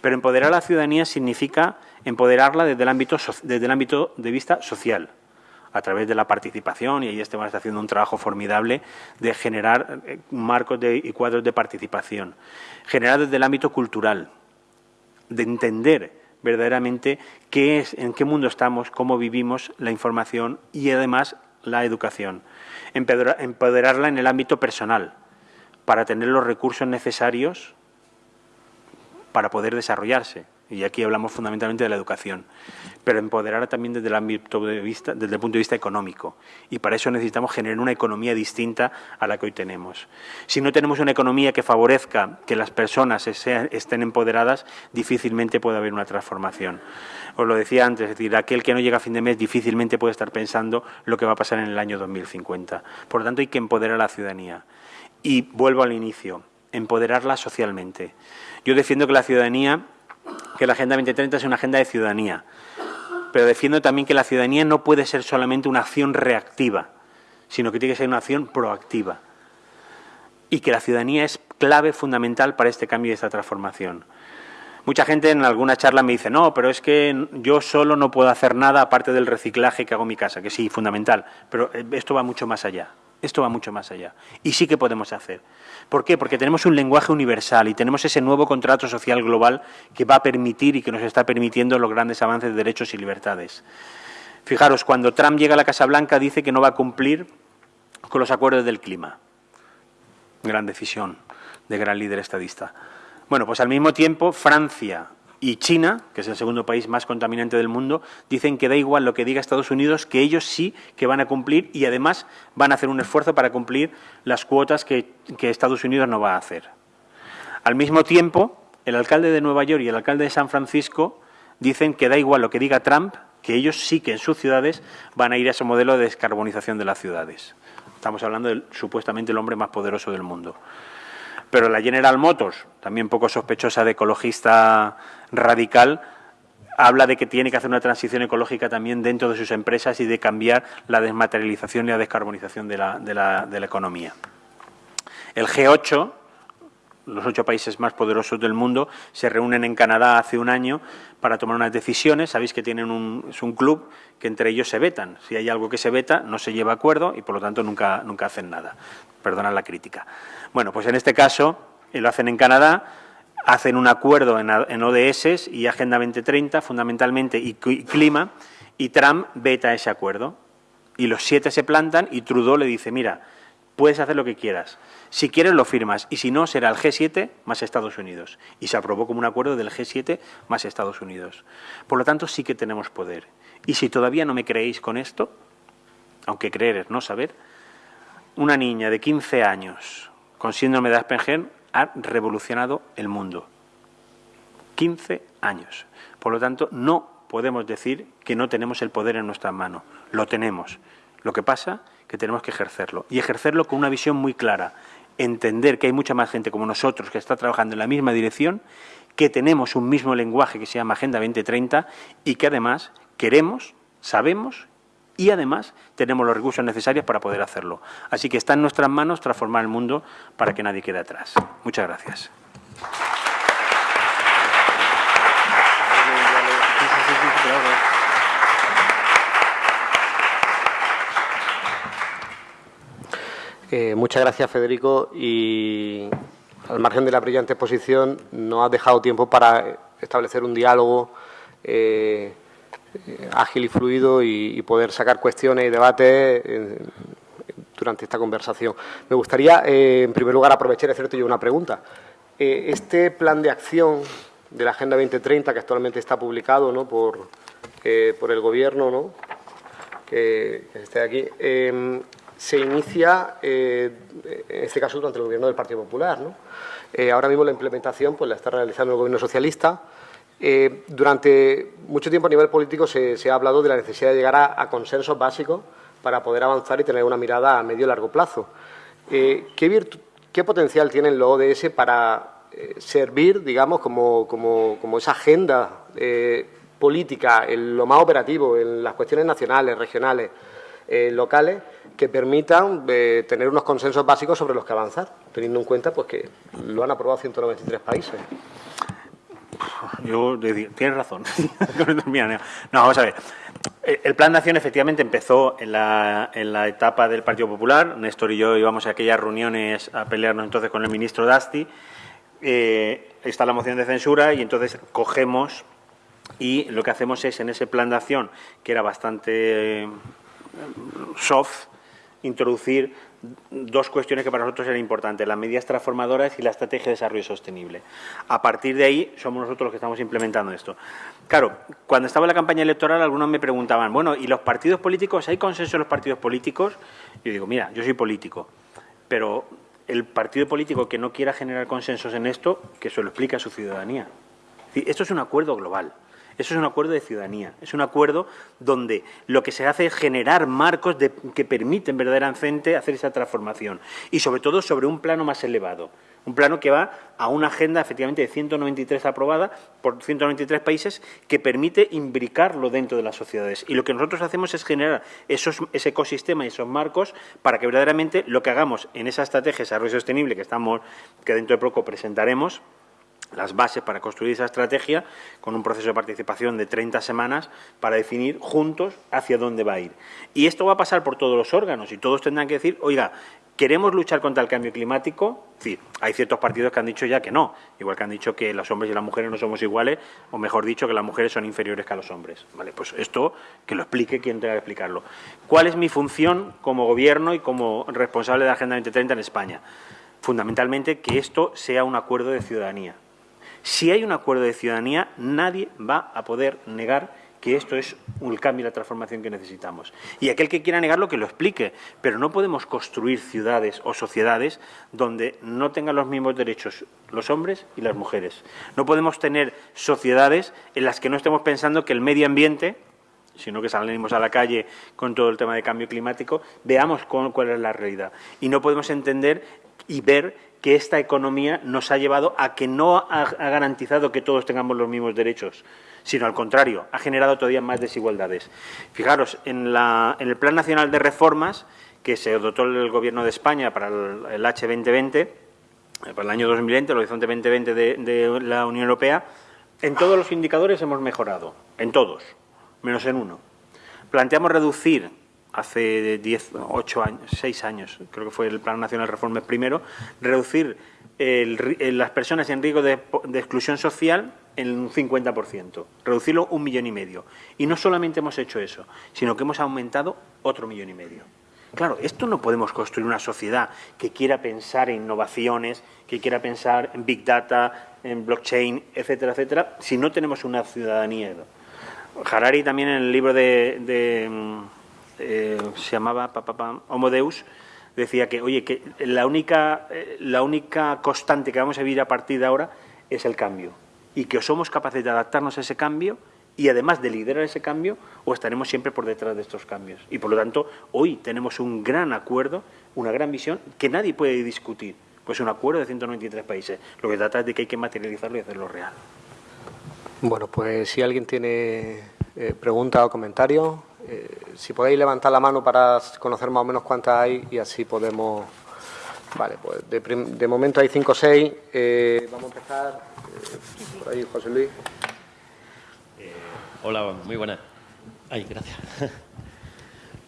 Pero empoderar a la ciudadanía significa empoderarla desde el ámbito, desde el ámbito de vista social, a través de la participación, y ahí Esteban está haciendo un trabajo formidable de generar eh, marcos y cuadros de participación. Generar desde el ámbito cultural, de entender verdaderamente qué es, en qué mundo estamos, cómo vivimos la información y además la educación. Empoderarla en el ámbito personal, para tener los recursos necesarios para poder desarrollarse. Y aquí hablamos fundamentalmente de la educación, pero empoderar también desde el ámbito punto de vista económico. Y para eso necesitamos generar una economía distinta a la que hoy tenemos. Si no tenemos una economía que favorezca que las personas estén empoderadas, difícilmente puede haber una transformación. Os lo decía antes, es decir, aquel que no llega a fin de mes difícilmente puede estar pensando lo que va a pasar en el año 2050. Por lo tanto, hay que empoderar a la ciudadanía. Y vuelvo al inicio, empoderarla socialmente. Yo defiendo que la ciudadanía, que la Agenda 2030 es una agenda de ciudadanía, pero defiendo también que la ciudadanía no puede ser solamente una acción reactiva, sino que tiene que ser una acción proactiva. Y que la ciudadanía es clave fundamental para este cambio y esta transformación. Mucha gente en alguna charla me dice, no, pero es que yo solo no puedo hacer nada aparte del reciclaje que hago en mi casa, que sí, fundamental, pero eh, esto va mucho más allá. Esto va mucho más allá. Y sí que podemos hacer. ¿Por qué? Porque tenemos un lenguaje universal y tenemos ese nuevo contrato social global que va a permitir y que nos está permitiendo los grandes avances de derechos y libertades. Fijaros, cuando Trump llega a la Casa Blanca dice que no va a cumplir con los acuerdos del clima. Gran decisión. de gran líder estadista. Bueno, pues al mismo tiempo Francia y China, que es el segundo país más contaminante del mundo, dicen que da igual lo que diga Estados Unidos, que ellos sí que van a cumplir y además van a hacer un esfuerzo para cumplir las cuotas que, Estados Unidos no va a hacer. Al mismo tiempo, el alcalde de Nueva York y el alcalde de San Francisco dicen que da igual lo que diga Trump, que ellos sí que en sus ciudades van a ir a ese modelo de descarbonización de las ciudades. Estamos hablando de supuestamente el hombre más poderoso del mundo. Pero la General Motors, también poco sospechosa de ecologista radical, habla de que tiene que hacer una transición ecológica también dentro de sus empresas y de cambiar la desmaterialización y la descarbonización de la, de la, de la economía. El G8, los ocho países más poderosos del mundo, se reúnen en Canadá hace un año para tomar unas decisiones. Sabéis que tienen un, es un club que entre ellos se vetan. Si hay algo que se veta, no se lleva acuerdo y, por lo tanto, nunca, nunca hacen nada. Perdona la crítica. Bueno, pues en este caso lo hacen en Canadá, hacen un acuerdo en, ODS y Agenda 2030, fundamentalmente, y, y clima, y Trump veta ese acuerdo. Y los siete se plantan y Trudeau le dice, mira, puedes hacer lo que quieras. Si quieres lo firmas y si no será el G7 más Estados Unidos. Y se aprobó como un acuerdo del G7 más Estados Unidos. Por lo tanto, sí que tenemos poder. Y si todavía no me creéis con esto, aunque creer es no saber, una niña de 15 años con síndrome de Asperger ha revolucionado el mundo. 15 años. Por lo tanto, no podemos decir que no tenemos el poder en nuestras manos. Lo tenemos. Lo que pasa que tenemos que ejercerlo. Y ejercerlo con una visión muy clara. Entender que hay mucha más gente como nosotros que está trabajando en la misma dirección, que tenemos un mismo lenguaje que se llama Agenda 2030 y que además queremos, sabemos y además tenemos los recursos necesarios para poder hacerlo. Así que está en nuestras manos transformar el mundo para que nadie quede atrás. Muchas gracias. Eh, muchas gracias, Federico. Y al margen de la brillante exposición, nos has dejado tiempo para establecer un diálogo eh, ágil y fluido y, poder sacar cuestiones y debates eh, durante esta conversación. Me gustaría, eh, en primer lugar, aprovechar y hacerte yo una pregunta. Eh, este plan de acción de la Agenda 2030, que actualmente está publicado ¿no? por, por el Gobierno, ¿no? que, que esté aquí, se inicia, en este caso, durante el Gobierno del Partido Popular. ¿no? ahora mismo la implementación pues, la está realizando el Gobierno socialista, eh, durante mucho tiempo a nivel político se, ha hablado de la necesidad de llegar a, consensos básicos para poder avanzar y tener una mirada a medio y largo plazo. Eh, ¿qué, ¿qué, potencial tienen los ODS para eh, servir, digamos, como, como, como esa agenda política en lo más operativo, en las cuestiones nacionales, regionales, locales, que permitan tener unos consensos básicos sobre los que avanzar, teniendo en cuenta pues, que lo han aprobado 193 países? Yo tienes razón. no, vamos a ver. El Plan de Acción efectivamente empezó en la, en la, etapa del Partido Popular. Néstor y yo íbamos a aquellas reuniones a pelearnos entonces con el ministro Dasti. Eh, está la moción de censura y entonces cogemos y lo que hacemos es en ese plan de acción, que era bastante eh, soft, introducir dos cuestiones que para nosotros eran importantes, las medidas transformadoras y la estrategia de desarrollo sostenible. A partir de ahí somos nosotros los que estamos implementando esto. Claro, cuando estaba la campaña electoral algunos me preguntaban, bueno, ¿y los partidos políticos? ¿Hay consenso en los partidos políticos? Yo digo, mira, yo soy político, pero el partido político que no quiera generar consensos en esto, que se lo explique a su ciudadanía. Esto es un acuerdo global. Eso es un acuerdo de ciudadanía, es un acuerdo donde lo que se hace es generar marcos que permiten verdaderamente hacer esa transformación y sobre todo sobre un plano más elevado, un plano que va a una agenda efectivamente de 193 aprobada por 193 países que permite imbricarlo dentro de las sociedades. Y lo que nosotros hacemos es generar esos, ese ecosistema y esos marcos para que verdaderamente lo que hagamos en esa estrategia de desarrollo sostenible que, estamos, que dentro de poco presentaremos, las bases para construir esa estrategia con un proceso de participación de 30 semanas para definir juntos hacia dónde va a ir. Y esto va a pasar por todos los órganos y todos tendrán que decir, oiga, ¿queremos luchar contra el cambio climático? Sí, hay ciertos partidos que han dicho ya que no, igual que han dicho que los hombres y las mujeres no somos iguales, o mejor dicho, que las mujeres son inferiores que a los hombres. Vale, pues esto que lo explique quien tenga que explicarlo. ¿Cuál es mi función como gobierno y como responsable de la Agenda 2030 en España? fundamentalmente que esto sea un acuerdo de ciudadanía. Si hay un acuerdo de ciudadanía, nadie va a poder negar que esto es el cambio y la transformación que necesitamos. Y aquel que quiera negarlo, que lo explique, pero no podemos construir ciudades o sociedades donde no tengan los mismos derechos los hombres y las mujeres. No podemos tener sociedades en las que no estemos pensando que el medio ambiente, sino que salimos a la calle con todo el tema de cambio climático, veamos cuál es la realidad. Y no podemos entender y ver que esta economía nos ha llevado a que no ha, garantizado que todos tengamos los mismos derechos, sino al contrario, ha generado todavía más desigualdades. Fijaros, en, el Plan Nacional de Reformas que se dotó el Gobierno de España para el, H2020, eh, para el año 2020, el Horizonte 2020 de la Unión Europea, en todos los indicadores hemos mejorado, en todos, menos en uno. Planteamos reducir hace 10, 8 años, 6 años, creo que fue el Plan Nacional de Reformas primero, reducir las personas en riesgo de, exclusión social en un 50%, reducirlo un millón y medio. Y no solamente hemos hecho eso, sino que hemos aumentado otro millón y medio. Claro, esto no podemos construir una sociedad que quiera pensar en innovaciones, que quiera pensar en Big Data, en blockchain, etcétera, etcétera, si no tenemos una ciudadanía. Harari también en el libro de eh, se llamaba Deus, decía que, oye, que la única, eh, la única constante que vamos a vivir a partir de ahora es el cambio y que somos capaces de adaptarnos a ese cambio y además de liderar ese cambio o estaremos siempre por detrás de estos cambios. Y por lo tanto, hoy tenemos un gran acuerdo, una gran visión que nadie puede discutir. Pues un acuerdo de 193 países. Lo que trata es de que hay que materializarlo y hacerlo real. Bueno, pues si alguien tiene eh, pregunta o comentario, eh, si podéis levantar la mano para conocer más o menos cuántas hay y así podemos... Vale, pues de, momento hay cinco o seis. Eh, vamos a empezar eh, por ahí, José Luis. hola, muy buenas. Ay, gracias.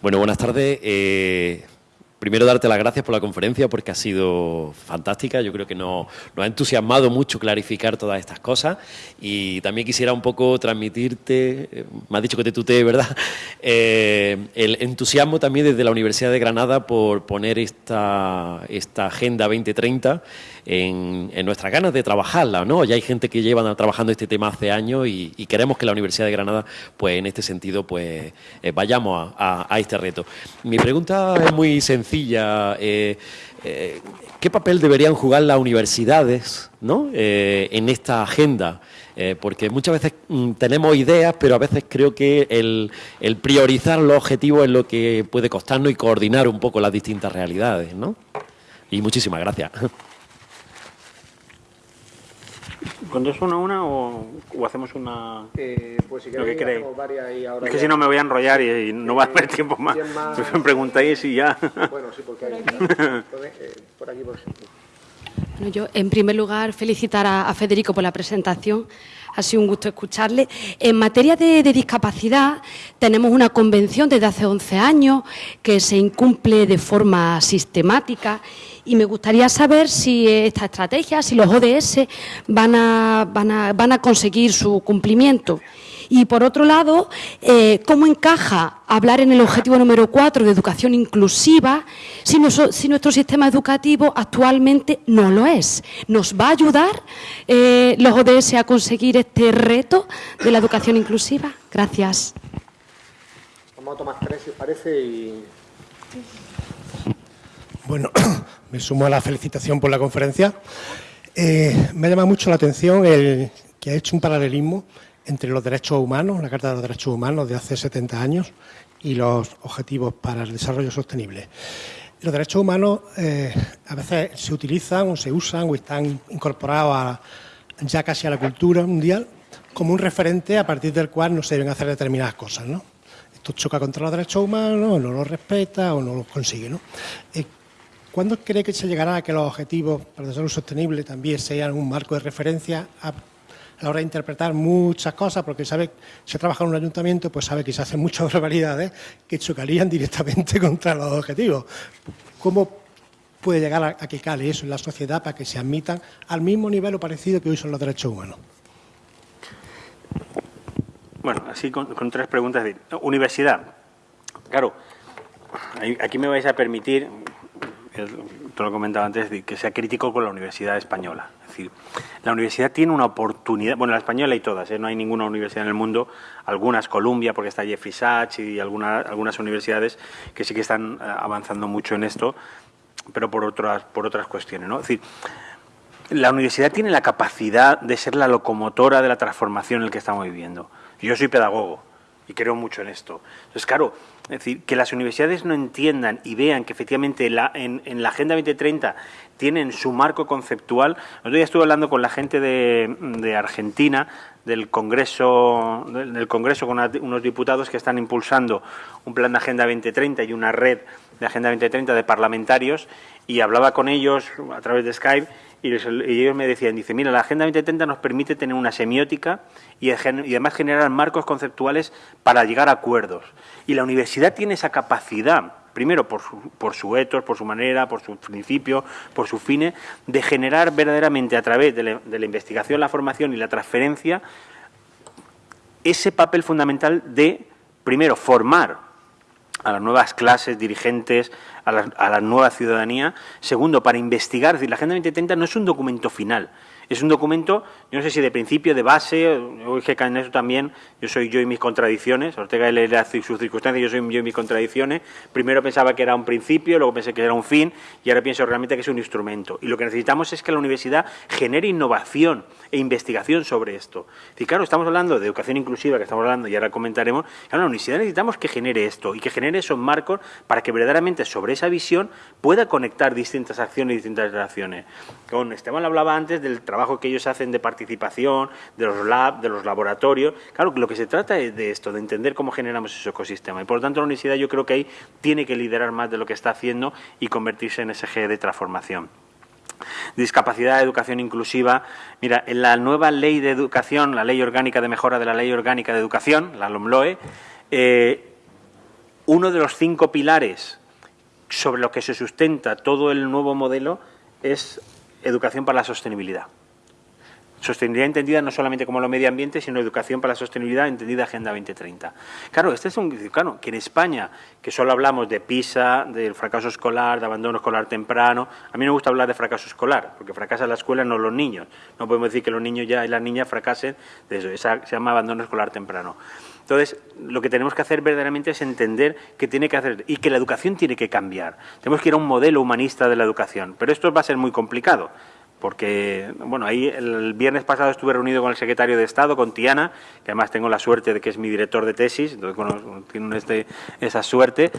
bueno, buenas tardes. Primero, darte las gracias por la conferencia porque ha sido fantástica. Yo creo que nos, ha entusiasmado mucho clarificar todas estas cosas y también quisiera un poco transmitirte, eh, me has dicho que te tutee, ¿verdad? Eh, el entusiasmo también desde la Universidad de Granada por poner esta Agenda 2030 en, nuestras ganas de trabajarla, ¿no? Ya hay gente que lleva trabajando este tema hace años y, queremos que la Universidad de Granada, pues en este sentido, pues eh, vayamos a, este reto. Mi pregunta es muy sencilla. Eh, eh, ¿Qué papel deberían jugar las universidades ¿no? en esta agenda? porque muchas veces mm, tenemos ideas, pero a veces creo que el, priorizar los objetivos es lo que puede costarnos y coordinar un poco las distintas realidades. ¿no? Y muchísimas gracias. ¿Contesto una a una o, hacemos una...? Eh, pues si queréis, hacemos varias y ahora Es que si no me voy a enrollar y, no va a haber tiempo más. me preguntáis y ya... Bueno, sí, porque hay... Eh, por aquí, por ejemplo. Bueno, yo, en primer lugar, felicitar a, Federico por la presentación. Ha sido un gusto escucharle. En materia de, de, discapacidad, tenemos una convención desde hace 11 años que se incumple de forma sistemática y me gustaría saber si esta estrategia, si los ODS van a, conseguir su cumplimiento. Y por otro lado, eh, ¿cómo encaja hablar en el objetivo número cuatro de educación inclusiva si, nuestro sistema educativo actualmente no lo es? ¿Nos va a ayudar eh, los ODS a conseguir este reto de la educación inclusiva? Gracias. Vamos tres, si os parece, bueno, me sumo a la felicitación por la conferencia. Eh, me llama mucho la atención el que ha hecho un paralelismo entre los derechos humanos, la Carta de los Derechos Humanos de hace 70 años, y los Objetivos para el Desarrollo Sostenible. Los derechos humanos eh, a veces se utilizan o se usan o están incorporados ya casi a la cultura mundial como un referente a partir del cual no se deben hacer determinadas cosas. ¿no? Esto choca contra los derechos humanos, no los respeta o no los consigue. ¿no? Eh, ¿Cuándo cree que se llegará a que los objetivos para el desarrollo sostenible también sean un marco de referencia a, la hora de interpretar muchas cosas? Porque sabe, si ha trabajado en un ayuntamiento, pues sabe que se hacen muchas barbaridades que chocarían directamente contra los objetivos. ¿Cómo puede llegar a, que cale eso en la sociedad para que se admitan al mismo nivel o parecido que hoy son los derechos humanos? Bueno, así con, con tres preguntas. Universidad. Claro, aquí me vais a permitir te lo comentaba antes, que sea crítico con la Universidad Española. Es decir, la universidad tiene una oportunidad, bueno, la española y todas, ¿eh? no hay ninguna universidad en el mundo, algunas, Columbia, porque está Jeffrey Sachs y algunas universidades que sí que están eh, avanzando mucho en esto, pero por otras, por otras cuestiones. ¿no? Es decir, la universidad tiene la capacidad de ser la locomotora de la transformación en la que estamos viviendo. Yo soy pedagogo y creo mucho en esto. Entonces, claro, es decir, que las universidades no entiendan y vean que efectivamente la, en, la Agenda 2030 tienen su marco conceptual. Otro día estuve hablando con la gente de, Argentina, del Congreso, del Congreso con unos diputados que están impulsando un plan de Agenda 2030 y una red de Agenda 2030 de parlamentarios y hablaba con ellos a través de Skype y, ellos me decían, dice, mira, la Agenda 2030 nos permite tener una semiótica y, además generar marcos conceptuales para llegar a acuerdos. Y la universidad tiene esa capacidad, primero por su, por su etos, por su manera, por su principio, por su fines, de generar verdaderamente a través de la investigación, la formación y la transferencia ese papel fundamental de, primero, formar a las nuevas clases dirigentes, a la, nueva ciudadanía. Segundo, para investigar. Es decir, la Agenda 2030 no es un documento final, es un documento, yo no sé si de principio, de base, hoy que en eso también, yo soy yo y mis contradicciones, Ortega hace sus circunstancias, yo soy yo y mis contradicciones. Primero pensaba que era un principio, luego pensé que era un fin y ahora pienso realmente que es un instrumento. Y lo que necesitamos es que la universidad genere innovación e investigación sobre esto. Y claro, estamos hablando de educación inclusiva, que estamos hablando y ahora comentaremos, claro, la universidad necesitamos que genere esto y que genere esos marcos para que verdaderamente sobre esa visión pueda conectar distintas acciones y distintas relaciones. Con Esteban hablaba antes del trabajo que ellos hacen de participación, de los labs, de los laboratorios. Claro, lo que se trata es de esto, de entender cómo generamos ese ecosistema. Y por lo tanto la universidad yo creo que ahí tiene que liderar más de lo que está haciendo y convertirse en ese eje de transformación discapacidad, educación inclusiva. Mira, en la nueva ley de educación, la ley orgánica de mejora de la ley orgánica de educación, la LOMLOE, eh, uno de los cinco pilares sobre los que se sustenta todo el nuevo modelo es educación para la sostenibilidad. Sostenibilidad entendida no solamente como lo medio ambiente, sino educación para la sostenibilidad entendida Agenda 2030. Claro, este es un claro, que en España, que solo hablamos de PISA, del fracaso escolar, de abandono escolar temprano, a mí me gusta hablar de fracaso escolar, porque fracasa la escuela, no los niños. No podemos decir que los niños ya y las niñas fracasen eso, se llama abandono escolar temprano. Entonces, lo que tenemos que hacer verdaderamente es entender que tiene que hacer y que la educación tiene que cambiar. Tenemos que ir a un modelo humanista de la educación, pero esto va a ser muy complicado porque, bueno, ahí el viernes pasado estuve reunido con el secretario de Estado, con Tiana, que además tengo la suerte de que es mi director de tesis, entonces bueno, tiene este, esa suerte.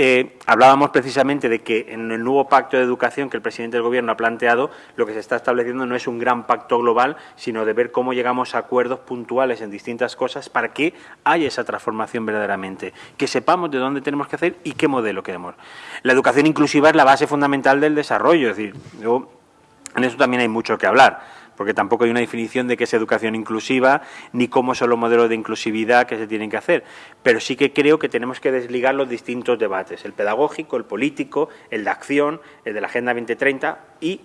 Eh, hablábamos precisamente de que en el nuevo pacto de educación que el presidente del Gobierno ha planteado, lo que se está estableciendo no es un gran pacto global, sino de ver cómo llegamos a acuerdos puntuales en distintas cosas para que haya esa transformación verdaderamente, que sepamos de dónde tenemos que hacer y qué modelo queremos. La educación inclusiva es la base fundamental del desarrollo, es decir, en eso también hay mucho que hablar, porque tampoco hay una definición de qué es educación inclusiva, ni cómo son los modelos de inclusividad que se tienen que hacer. Pero sí que creo que tenemos que desligar los distintos debates, el pedagógico, el político, el de acción, el de la Agenda 2030 y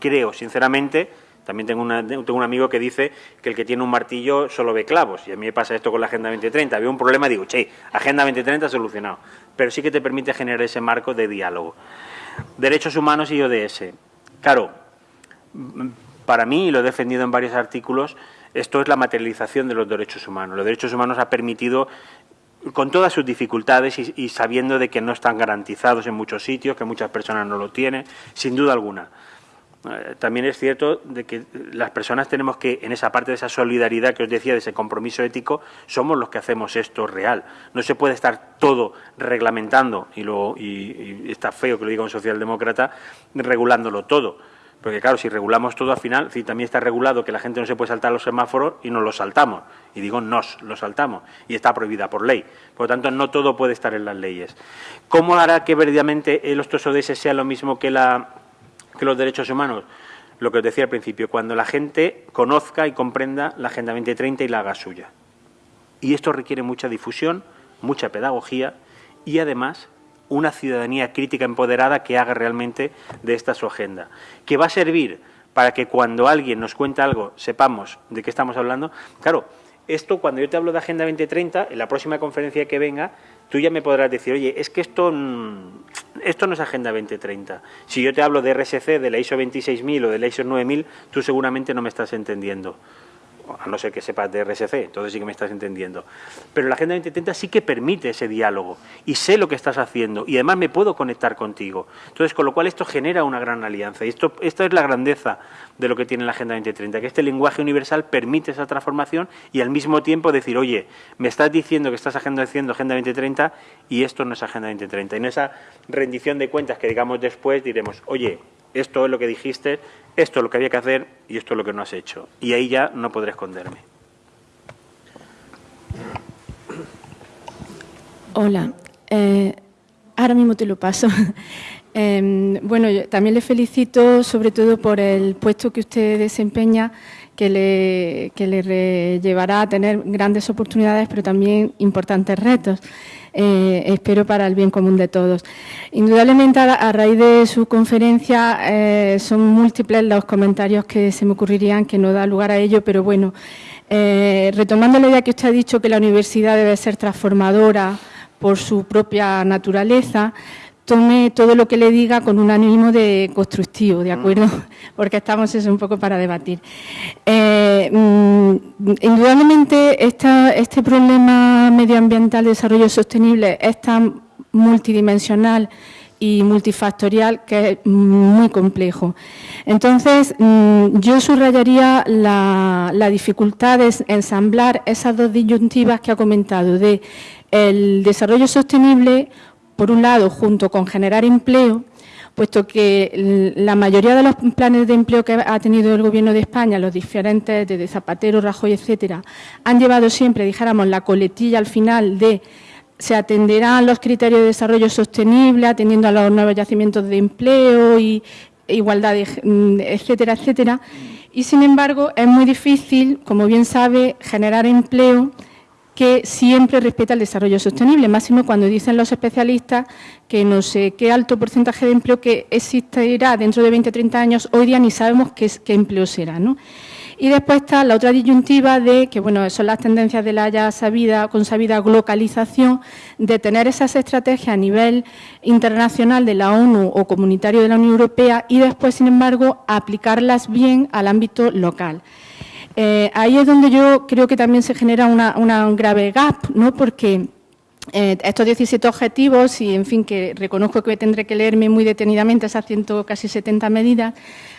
creo, sinceramente, también tengo, tengo, un amigo que dice que el que tiene un martillo solo ve clavos. Y a mí me pasa esto con la Agenda 2030. Había un problema, digo, che, Agenda 2030 solucionado. Pero sí que te permite generar ese marco de diálogo. Derechos humanos y ODS. Claro, para mí, y lo he defendido en varios artículos, esto es la materialización de los derechos humanos. Los derechos humanos ha permitido con todas sus dificultades y, sabiendo de que no están garantizados en muchos sitios, que muchas personas no lo tienen, sin duda alguna. Eh, también es cierto de que las personas tenemos que, en esa parte de esa solidaridad que os decía, de ese compromiso ético, somos los que hacemos esto real. No se puede estar todo reglamentando, y, lo, y está feo que lo diga un socialdemócrata, regulándolo todo porque claro, si regulamos todo al final, si también está regulado que la gente no se puede saltar los semáforos y nos los saltamos. Y digo nos los saltamos. Y está prohibida por ley. Por lo tanto, no todo puede estar en las leyes. ¿Cómo hará que verdaderamente los TOSODS sea lo mismo que, la, que los derechos humanos? Lo que os decía al principio, cuando la gente conozca y comprenda la Agenda 2030 y la haga suya. Y esto requiere mucha difusión, mucha pedagogía y además una ciudadanía crítica empoderada que haga realmente de esta su agenda, que va a servir para que cuando alguien nos cuente algo sepamos de qué estamos hablando. Claro, esto cuando yo te hablo de Agenda 2030, en la próxima conferencia que venga, tú ya me podrás decir, oye, es que esto, esto no es Agenda 2030. Si yo te hablo de RSC, de la ISO 26000 o de la ISO 9000, tú seguramente no me estás entendiendo a no ser que sepas de RSC, entonces sí que me estás entendiendo. Pero la Agenda 2030 sí que permite ese diálogo y sé lo que estás haciendo y además me puedo conectar contigo. Entonces, con lo cual esto genera una gran alianza y esto, esta es la grandeza de lo que tiene la Agenda 2030, que este lenguaje universal permite esa transformación y al mismo tiempo decir, oye, me estás diciendo que estás haciendo Agenda 2030 y esto no es Agenda 2030. Y en esa rendición de cuentas que digamos después diremos, oye, esto es lo que dijiste, esto es lo que había que hacer y esto es lo que no has hecho. Y ahí ya no podré esconderme. Hola, eh, ahora mismo te lo paso. Em, bueno, también le felicito sobre todo por el puesto que usted desempeña, que le, llevará a tener grandes oportunidades, pero también importantes retos. Eh, espero para el bien común de todos. Indudablemente, a, raíz de su conferencia, eh, son múltiples los comentarios que se me ocurrirían, que no da lugar a ello, pero bueno, eh, retomando la idea que usted ha dicho que la universidad debe ser transformadora por su propia naturaleza, tome todo lo que le diga con un ánimo de constructivo, ¿de acuerdo? Porque estamos eso un poco para debatir. Eh, mm, indudablemente este problema medioambiental de desarrollo sostenible es tan multidimensional y multifactorial que es muy complejo. Entonces, mm, yo subrayaría la, la dificultad de ensamblar esas dos disyuntivas que ha comentado de el desarrollo sostenible por un lado, junto con generar empleo, puesto que la mayoría de los planes de empleo que ha tenido el Gobierno de España, los diferentes, desde Zapatero, Rajoy, etcétera, han llevado siempre, dijéramos, la coletilla al final de se atenderán los criterios de desarrollo sostenible, atendiendo a los nuevos yacimientos de empleo y igualdad, etcétera, etcétera. Y, sin embargo, es muy difícil, como bien sabe, generar empleo que siempre respeta el desarrollo sostenible, máximo cuando dicen los especialistas que no sé qué alto porcentaje de empleo que existirá dentro de 20 o 30 años, hoy día ni sabemos qué, empleo será. ¿no? Y después está la otra disyuntiva de que bueno, son las tendencias de la ya sabida, consabida globalización, de tener esas estrategias a nivel internacional de la ONU o comunitario de la Unión Europea y después, sin embargo, aplicarlas bien al ámbito local. Eh, ahí es donde yo creo que también se genera un grave gap, ¿no? porque eh, estos 17 objetivos, y en fin, que reconozco que tendré que leerme muy detenidamente esas ciento, casi 70 medidas,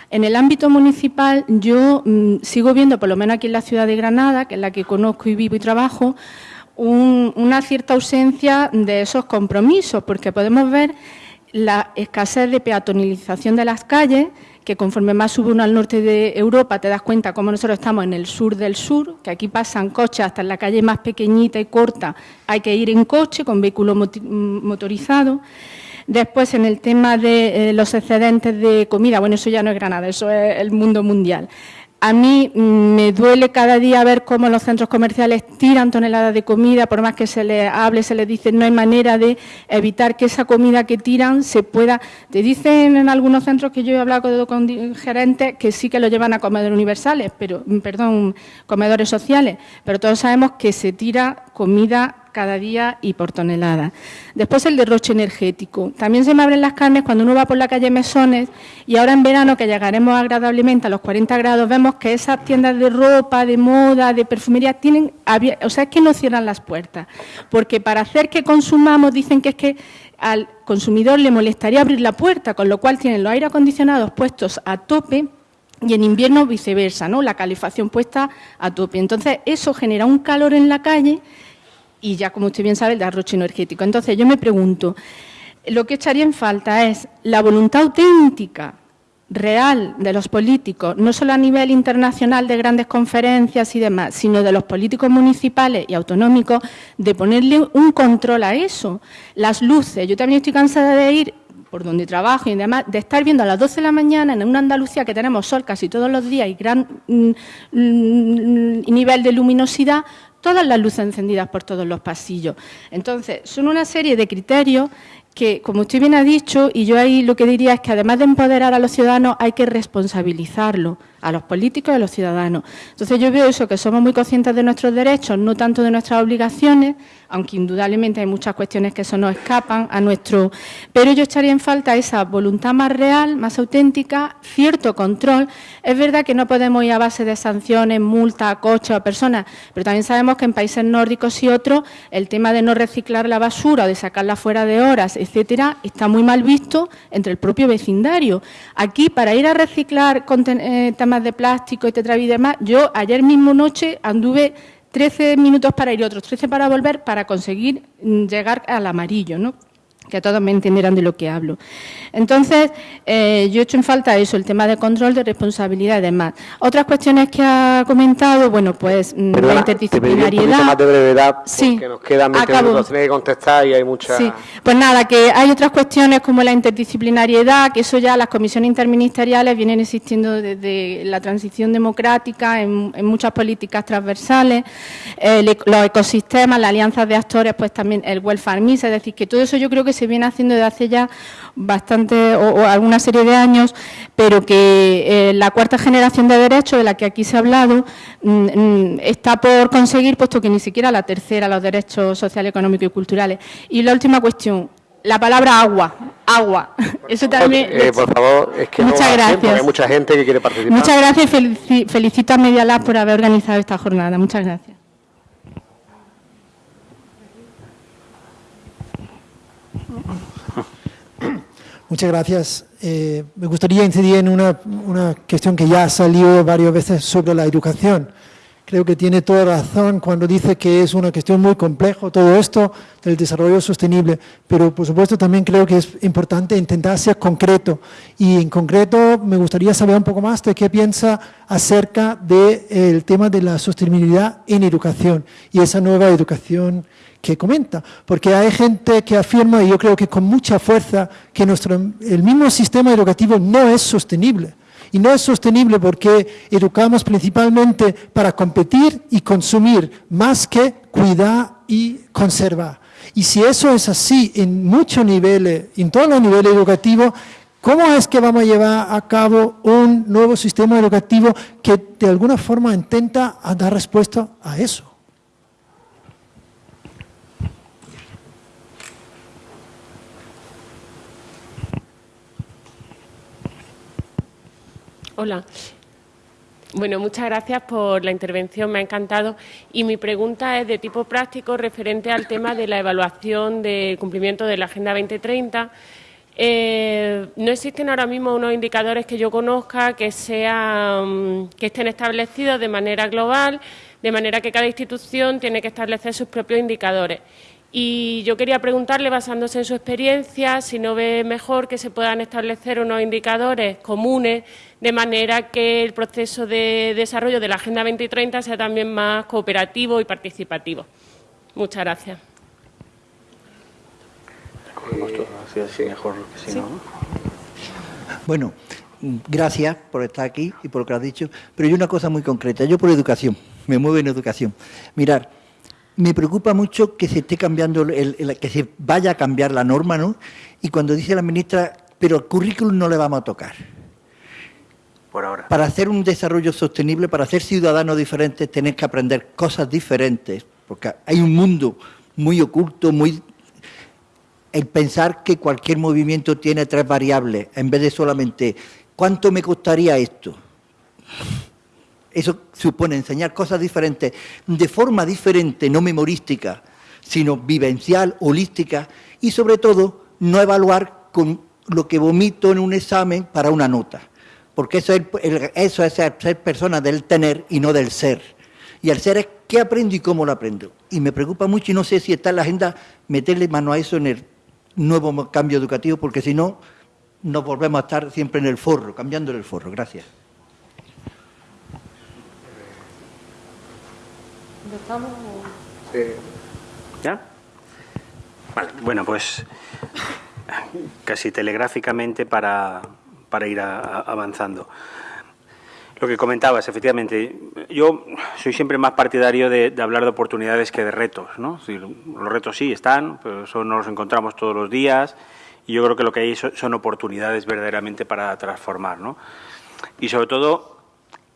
en el ámbito municipal yo mm, sigo viendo, por lo menos aquí en la ciudad de Granada, que es la que conozco y vivo y trabajo, una cierta ausencia de esos compromisos, porque podemos ver la escasez de peatonalización de las calles, que conforme más sube uno al norte de Europa te das cuenta cómo nosotros estamos en el sur del sur, que aquí pasan coches hasta en la calle más pequeñita y corta, hay que ir en coche con vehículo motorizado. Después, en el tema de eh, los excedentes de comida, bueno, eso ya no es Granada, eso es el mundo mundial. A mí mm, me duele cada día ver cómo los centros comerciales tiran toneladas de comida, por más que se les hable, se les dice, no hay manera de evitar que esa comida que tiran se pueda... Te dicen en algunos centros que yo he hablado con gerentes que sí que lo llevan a comedores universales, pero, mm, perdón, comedores sociales, pero todos sabemos que se tira comida cada día y por tonelada. Después el derroche energético. También se me abren las carnes cuando uno va por la calle Mesones y ahora en verano que llegaremos agradablemente a los 40 grados vemos que esas tiendas de ropa, de moda, de perfumería tienen, o sea, es que no cierran las puertas, porque para hacer que consumamos dicen que es que al consumidor le molestaría abrir la puerta, con lo cual tienen los aire acondicionados puestos a tope y en invierno viceversa, ¿no? La calefacción puesta a tope. Entonces, eso genera un calor en la calle y ya, como usted bien sabe, el derroche energético. Entonces, yo me pregunto, lo que echaría en falta es la voluntad auténtica, real, de los políticos, no solo a nivel internacional de grandes conferencias y demás, sino de los políticos municipales y autonómicos, de ponerle un control a eso. Las luces, yo también estoy cansada de ir por donde trabajo y demás, de estar viendo a las 12 de la mañana en una Andalucía que tenemos sol casi todos los días y gran mm, mm, nivel de luminosidad, todas las luces encendidas por todos los pasillos. Entonces, son una serie de criterios que, como usted bien ha dicho, y yo ahí lo que diría es que además de empoderar a los ciudadanos hay que responsabilizarlo a los políticos y a los ciudadanos. Entonces yo veo eso, que somos muy conscientes de nuestros derechos, no tanto de nuestras obligaciones, aunque indudablemente hay muchas cuestiones que eso nos escapan a nuestro... Pero yo echaría en falta esa voluntad más real, más auténtica, cierto control. Es verdad que no podemos ir a base de sanciones, multas, coches o personas, pero también sabemos que en países nórdicos y otros el tema de no reciclar la basura o de sacarla fuera de horas, etcétera, está muy mal visto entre el propio vecindario. Aquí, para ir a reciclar eh, de plástico y y demás, yo ayer mismo noche anduve 13 minutos para ir otros 13 para volver para conseguir mm, llegar al amarillo, ¿no? Que todos me entenderán de lo que hablo. Entonces, eh, yo he hecho en falta eso, el tema de control, de responsabilidad y demás. Otras cuestiones que ha comentado, bueno, pues mm, la interdisciplinariedad. Te más de brevedad, sí, porque nos quedan 20 minutos, que contestar y hay muchas... Sí, pues nada, que hay otras cuestiones como la interdisciplinariedad, que eso ya las comisiones interministeriales vienen existiendo desde la transición democrática en, muchas políticas transversales, eh, los ecosistemas, las alianzas de actores, pues también el welfare es decir, que todo eso yo creo que se viene haciendo desde hace ya bastante o, alguna serie de años, pero que eh, la cuarta generación de derechos de la que aquí se ha hablado mm, mm, está por conseguir, puesto que ni siquiera la tercera, los derechos sociales, económicos y culturales. Y la última cuestión, la palabra agua, agua. Eso también. Eh, por favor, es que muchas gracias. hay mucha gente que quiere participar. Muchas gracias y felicito a Media Lab por haber organizado esta jornada. Muchas gracias. Muchas gracias. Eh, me gustaría incidir en una, una, cuestión que ya ha salido varias veces sobre la educación. Creo que tiene toda razón cuando dice que es una cuestión muy compleja todo esto del desarrollo sostenible, pero por supuesto también creo que es importante intentar ser concreto y en concreto me gustaría saber un poco más de qué piensa acerca del tema de la sostenibilidad en educación y esa nueva educación que comenta, porque hay gente que afirma, y yo creo que con mucha fuerza, que nuestro, el mismo sistema educativo no es sostenible. Y no es sostenible porque educamos principalmente para competir y consumir, más que cuidar y conservar. Y si eso es así en muchos niveles, en todos los niveles educativos, ¿cómo es que vamos a llevar a cabo un nuevo sistema educativo que de alguna forma intenta dar respuesta a eso? Hola. Bueno, muchas gracias por la intervención, me ha encantado. Y mi pregunta es de tipo práctico referente al tema de la evaluación del cumplimiento de la Agenda 2030. Eh, no existen ahora mismo unos indicadores que yo conozca que, sean, que estén establecidos de manera global, de manera que cada institución tiene que establecer sus propios indicadores. Y yo quería preguntarle, basándose en su experiencia, si no ve mejor que se puedan establecer unos indicadores comunes de manera que el proceso de desarrollo de la Agenda 2030 sea también más cooperativo y participativo. Muchas gracias. Bueno, gracias por estar aquí y por lo que has dicho, pero hay una cosa muy concreta. Yo por educación, me muevo en educación. Mirar, me preocupa mucho que se esté cambiando, que se vaya a cambiar la norma, ¿no? Y cuando dice la ministra, pero el currículum no le vamos a tocar. Por ahora. Para hacer un desarrollo sostenible, para ser ciudadanos diferentes, tenéis que aprender cosas diferentes, porque hay un mundo muy oculto, muy... El pensar que cualquier movimiento tiene tres variables, en vez de solamente, ¿cuánto me costaría esto? Eso supone enseñar cosas diferentes, de forma diferente, no memorística, sino vivencial, holística, y sobre todo no evaluar con lo que vomito en un examen para una nota. Porque eso es, eso es ser persona del tener y no del ser. Y el ser es qué aprendo y cómo lo aprendo. Y me preocupa mucho y no sé si está en la agenda meterle mano a eso en el nuevo cambio educativo, porque si no, nos volvemos a estar siempre en el forro, cambiando el forro. Gracias. ¿Ya? Vale, bueno, pues casi telegráficamente para, para ir avanzando. Lo que comentabas, efectivamente, yo soy siempre más partidario de, hablar de oportunidades que de retos, ¿no? los retos sí están, pero eso no los encontramos todos los días y yo creo que lo que hay son, son oportunidades verdaderamente para transformar, ¿no? Y sobre todo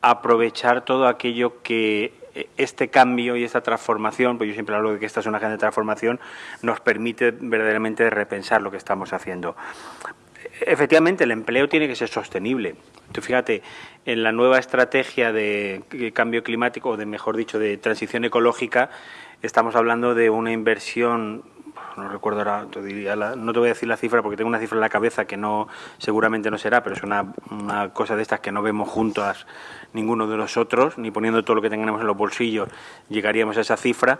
aprovechar todo aquello que este cambio y esta transformación, pues yo siempre hablo de que esta es una agenda de transformación, nos permite verdaderamente repensar lo que estamos haciendo. Efectivamente, el empleo tiene que ser sostenible. Tú fíjate, en la nueva estrategia de cambio climático, o de mejor dicho, de transición ecológica, estamos hablando de una inversión no recuerdo ahora, no te voy a decir la cifra porque tengo una cifra en la cabeza que no seguramente no será, pero es una, una cosa de estas que no vemos juntas ninguno de nosotros, ni poniendo todo lo que tengamos en los bolsillos llegaríamos a esa cifra,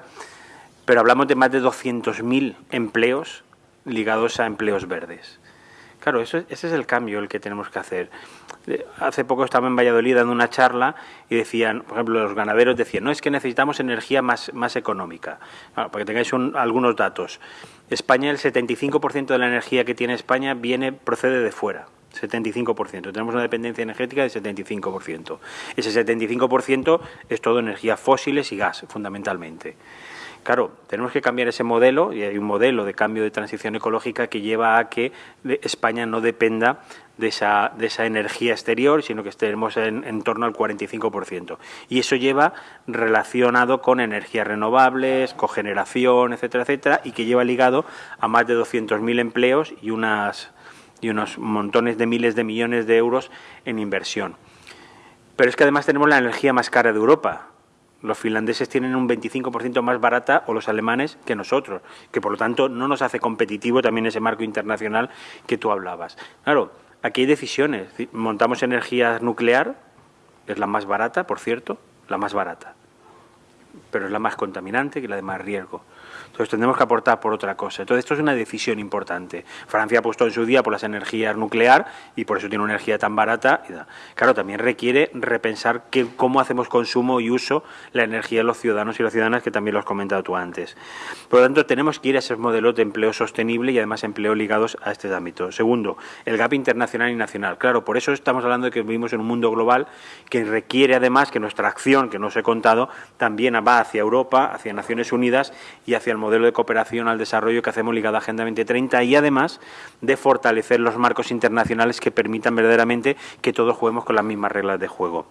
pero hablamos de más de 200.000 empleos ligados a empleos verdes. Claro, eso, ese es el cambio el que tenemos que hacer. Hace poco estaba en Valladolid dando una charla y decían, por ejemplo, los ganaderos decían, no, es que necesitamos energía más, más económica. para que tengáis algunos datos. España, el 75% de la energía que tiene España viene procede de fuera. 75%. Tenemos una dependencia energética del 75%. Ese 75% es todo energías fósiles y gas, fundamentalmente. Claro, tenemos que cambiar ese modelo y hay un modelo de cambio de transición ecológica que lleva a que España no dependa de esa, de esa energía exterior, sino que estemos en, en, torno al 45%. Y eso lleva relacionado con energías renovables, cogeneración, etcétera, etcétera, y que lleva ligado a más de 200.000 empleos y, unas, y unos montones de miles de millones de euros en inversión. Pero es que además tenemos la energía más cara de Europa los finlandeses tienen un 25% más barata o los alemanes que nosotros, que por lo tanto no nos hace competitivo también ese marco internacional que tú hablabas. Claro, aquí hay decisiones. Montamos energía nuclear, es la más barata, por cierto, la más barata, pero es la más contaminante y la de más riesgo. Entonces tendremos que aportar por otra cosa. Entonces esto es una decisión importante. Francia ha puesto en su día por las energías nuclear y por eso tiene una energía tan barata. Claro, también requiere repensar cómo hacemos consumo y uso la energía de los ciudadanos y las ciudadanas, que también lo has comentado tú antes. Por lo tanto, tenemos que ir a esos modelos de empleo sostenible y además empleo ligados a este ámbito. Segundo, el gap internacional y nacional. Claro, por eso estamos hablando de que vivimos en un mundo global que requiere además que nuestra acción, que no os he contado, también va hacia Europa, hacia Naciones Unidas y hacia el modelo de cooperación al desarrollo que hacemos ligado a Agenda 2030 y además de fortalecer los marcos internacionales que permitan verdaderamente que todos juguemos con las mismas reglas de juego.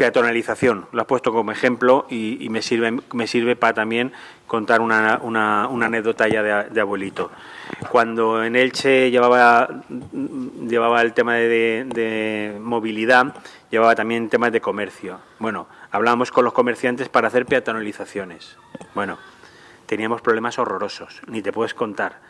Peatonalización, lo has puesto como ejemplo y, me, sirve, me sirve para también contar una, anécdota ya de, abuelito. Cuando en Elche llevaba, llevaba el tema de, de movilidad, llevaba también temas de comercio. Bueno, hablábamos con los comerciantes para hacer peatonalizaciones. Bueno, teníamos problemas horrorosos, ni te puedes contar.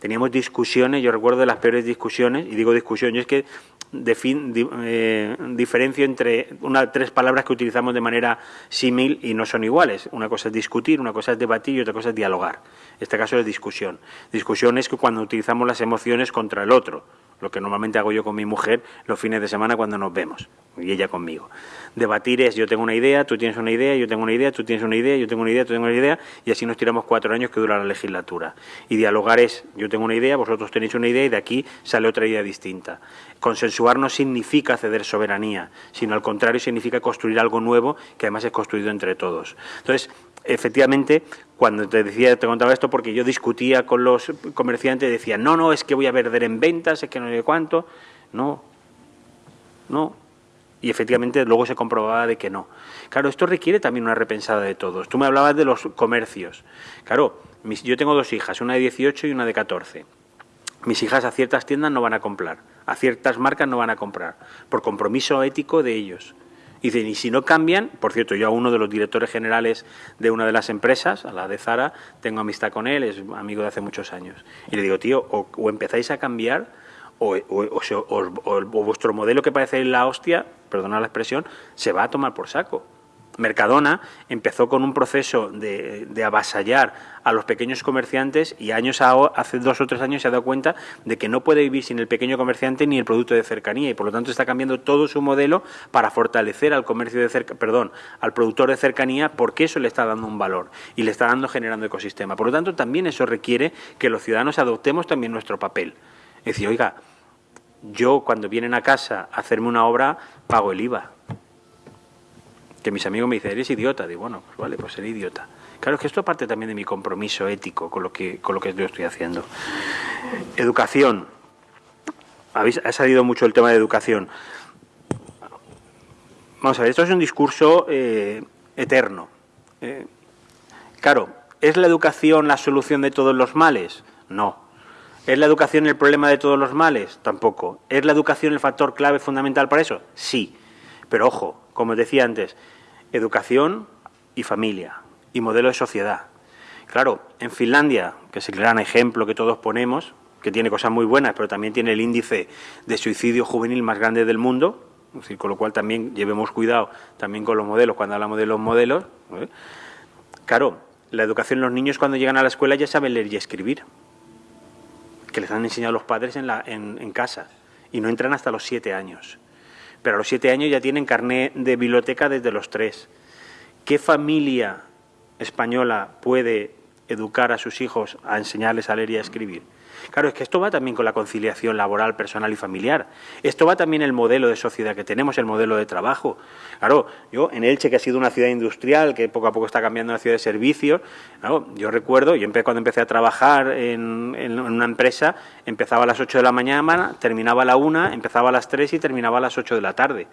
Teníamos discusiones, yo recuerdo de las peores discusiones, y digo discusión, yo es que eh, diferencio entre una, tres palabras que utilizamos de manera símil y no son iguales. Una cosa es discutir, una cosa es debatir y otra cosa es dialogar. En este caso es discusión. Discusión es que cuando utilizamos las emociones contra el otro, lo que normalmente hago yo con mi mujer los fines de semana cuando nos vemos, y ella conmigo. Debatir es yo tengo una idea, tú tienes una idea, yo tengo una idea, tú tienes una idea, yo tengo una idea, tú tienes una idea, y así nos tiramos cuatro años que dura la legislatura. Y dialogar es yo tengo una idea, vosotros tenéis una idea y de aquí sale otra idea distinta. Consensuar no significa ceder soberanía, sino al contrario significa construir algo nuevo que además es construido entre todos. Entonces, efectivamente, cuando te decía, te contaba esto porque yo discutía con los comerciantes y decía, no, no, es que voy a perder en ventas, es que no sé cuánto. No, no. Y efectivamente luego se comprobaba de que no. Claro, esto requiere también una repensada de todos. Tú me hablabas de los comercios. Claro, yo tengo dos hijas, una de 18 y una de 14. Mis hijas a ciertas tiendas no van a comprar, a ciertas marcas no van a comprar, por compromiso ético de ellos. Y dicen, y si no cambian, por cierto, yo a uno de los directores generales de una de las empresas, a la de Zara, tengo amistad con él, es amigo de hace muchos años. Y le digo, tío, o, empezáis a cambiar, o, o, vuestro modelo que parece la hostia, perdona la expresión, se va a tomar por saco. Mercadona empezó con un proceso de, avasallar a los pequeños comerciantes y años hace dos o tres años se ha dado cuenta de que no puede vivir sin el pequeño comerciante ni el producto de cercanía y por lo tanto está cambiando todo su modelo para fortalecer al comercio de cerca, perdón, al productor de cercanía porque eso le está dando un valor y le está dando generando ecosistema. Por lo tanto, también eso requiere que los ciudadanos adoptemos también nuestro papel. Es decir, oiga, yo cuando vienen a casa a hacerme una obra pago el IVA que mis amigos me dicen, eres idiota. Digo, bueno, pues vale, pues seré idiota. Claro, es que esto parte también de mi compromiso ético con lo que, con lo que yo estoy haciendo. Educación. ha salido mucho el tema de educación. vamos a ver, esto es un discurso eh, eterno. Eh, claro, ¿es la educación la solución de todos los males? No. ¿Es la educación el problema de todos los males? Tampoco. ¿Es la educación el factor clave fundamental para eso? Sí. Pero ojo, como os decía antes, educación y familia y modelo de sociedad. Claro, en Finlandia, que es el gran ejemplo que todos ponemos, que tiene cosas muy buenas, pero también tiene el índice de suicidio juvenil más grande del mundo, con lo cual también llevemos cuidado también con los modelos, cuando hablamos de los modelos. ¿eh? Claro, la educación, los niños cuando llegan a la escuela ya saben leer y escribir, que les han enseñado los padres en, la, en, casa, y no entran hasta los siete años. Pero a los siete años ya tienen carné de biblioteca desde los tres. ¿Qué familia española puede educar a sus hijos a enseñarles a leer y a escribir? Claro, es que esto va también con la conciliación laboral, personal y familiar. Esto va también el modelo de sociedad que tenemos, el modelo de trabajo. Claro, yo en Elche, que ha sido una ciudad industrial, que poco a poco está cambiando una ciudad de servicios, yo recuerdo, yo cuando empecé a trabajar en, una empresa, empezaba a las 8 de la mañana, terminaba a la 1, empezaba a las 3 y terminaba a las 8 de la tarde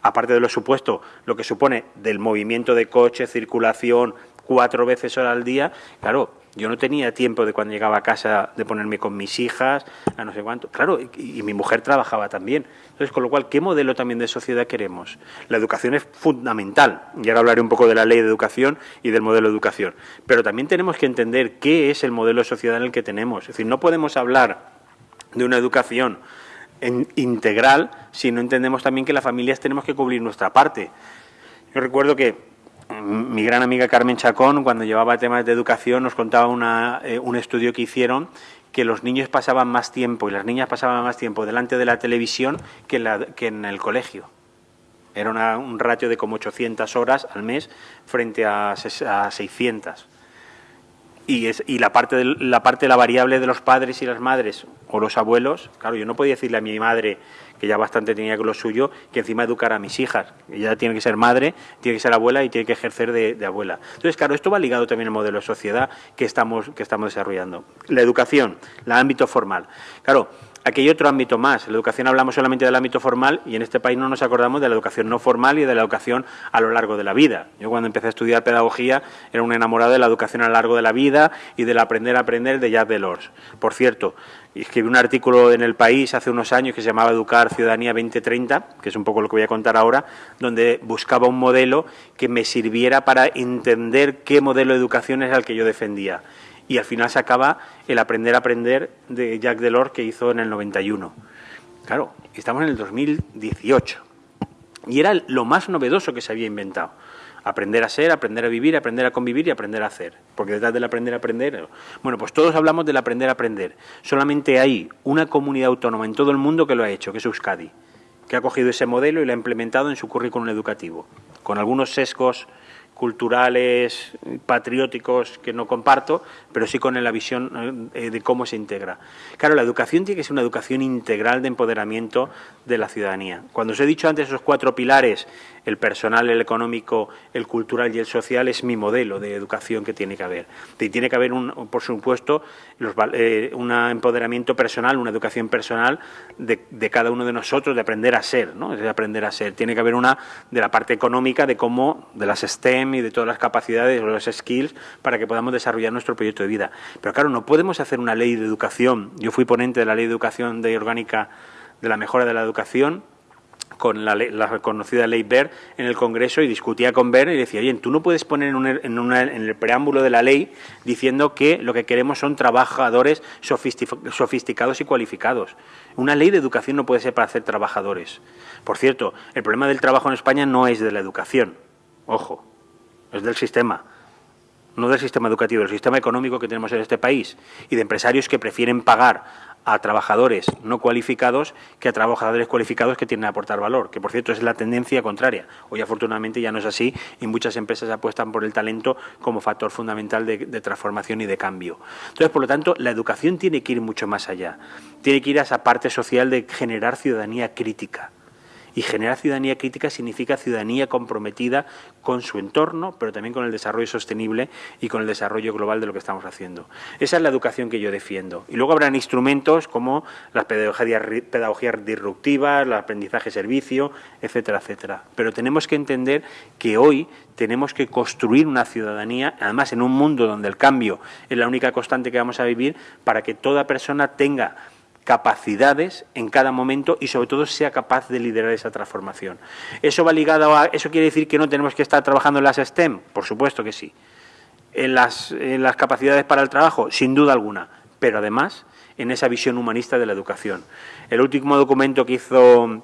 aparte de lo supuesto, lo que supone del movimiento de coche, circulación, cuatro veces hora al día, claro, yo no tenía tiempo de cuando llegaba a casa de ponerme con mis hijas, a no sé cuánto. Claro, y, mi mujer trabajaba también. Entonces, con lo cual, ¿qué modelo también de sociedad queremos? La educación es fundamental. Y ahora hablaré un poco de la ley de educación y del modelo de educación. Pero también tenemos que entender qué es el modelo de sociedad en el que tenemos. Es decir, no podemos hablar de una educación integral si no entendemos también que las familias tenemos que cubrir nuestra parte. Yo recuerdo que mi gran amiga Carmen Chacón, cuando llevaba temas de educación, nos contaba eh, un estudio que hicieron que los niños pasaban más tiempo y las niñas pasaban más tiempo delante de la televisión que, en el colegio. Era un ratio de como 800 horas al mes frente a, a 600 y, es, y la parte de, la parte de la variable de los padres y las madres o los abuelos, claro, yo no podía decirle a mi madre que ya bastante tenía con lo suyo, que encima educar a mis hijas. Ella tiene que ser madre, tiene que ser abuela y tiene que ejercer de, abuela. Entonces, claro, esto va ligado también al modelo de sociedad que estamos, que estamos desarrollando. La educación, el ámbito formal. Claro, Aquí hay otro ámbito más. La educación hablamos solamente del ámbito formal y en este país no nos acordamos de la educación no formal y de la educación a lo largo de la vida. Yo cuando empecé a estudiar pedagogía era un enamorado de la educación a lo largo de la vida y del aprender a aprender de Jacques Delors. Por cierto, escribí un artículo en El País hace unos años que se llamaba Educar Ciudadanía 2030, que es un poco lo que voy a contar ahora, donde buscaba un modelo que me sirviera para entender qué modelo de educación es el que yo defendía y al final se acaba el aprender a aprender de Jacques Delors que hizo en el 91. Claro, estamos en el 2018 y era lo más novedoso que se había inventado. Aprender a ser, aprender a vivir, aprender a convivir y aprender a hacer. Porque detrás del aprender a aprender... Bueno, pues todos hablamos del aprender a aprender. Solamente hay una comunidad autónoma en todo el mundo que lo ha hecho, que es Euskadi, que ha cogido ese modelo y lo ha implementado en su currículum educativo, con algunos sesgos culturales, patrióticos que no comparto, pero sí con la visión eh, de cómo se integra. Claro, la educación tiene que ser una educación integral de empoderamiento de la ciudadanía. Cuando os he dicho antes esos cuatro pilares, el personal, el económico, el cultural y el social, es mi modelo de educación que tiene que haber. Y tiene que haber, un, por supuesto, eh, un empoderamiento personal, una educación personal de, cada uno de nosotros, de aprender a ser, ¿no? de aprender a ser. Tiene que haber una de la parte económica, de cómo, de las STEM y de todas las capacidades, los skills, para que podamos desarrollar nuestro proyecto de vida. Pero claro, no podemos hacer una ley de educación. Yo fui ponente de la ley de educación de orgánica de la mejora de la educación con la, la, conocida ley BER en el Congreso y discutía con BER y decía, oye, tú no puedes poner en, el preámbulo de la ley diciendo que lo que queremos son trabajadores sofisticados y cualificados. Una ley de educación no puede ser para hacer trabajadores. Por cierto, el problema del trabajo en España no es de la educación, ojo, es del sistema no del sistema educativo, del sistema económico que tenemos en este país y de empresarios que prefieren pagar a trabajadores no cualificados que a trabajadores cualificados que tienen que aportar valor, que por cierto es la tendencia contraria. Hoy afortunadamente ya no es así y muchas empresas apuestan por el talento como factor fundamental de, de transformación y de cambio. Entonces, por lo tanto, la educación tiene que ir mucho más allá. Tiene que ir a esa parte social de generar ciudadanía crítica Y generar ciudadanía crítica significa ciudadanía comprometida con su entorno, pero también con el desarrollo sostenible y con el desarrollo global de lo que estamos haciendo. Esa es la educación que yo defiendo. Y luego habrán instrumentos como las pedagogías, pedagogías disruptivas, el aprendizaje servicio, etcétera, etcétera. Pero tenemos que entender que hoy tenemos que construir una ciudadanía, además en un mundo donde el cambio es la única constante que vamos a vivir, para que toda persona tenga capacidades en cada momento y sobre todo sea capaz de liderar esa transformación. ¿Eso va ligado a, eso quiere decir que no tenemos que estar trabajando en las STEM? Por supuesto que sí. En las, en las capacidades para el trabajo, sin duda alguna, pero además en esa visión humanista de la educación. El último documento que hizo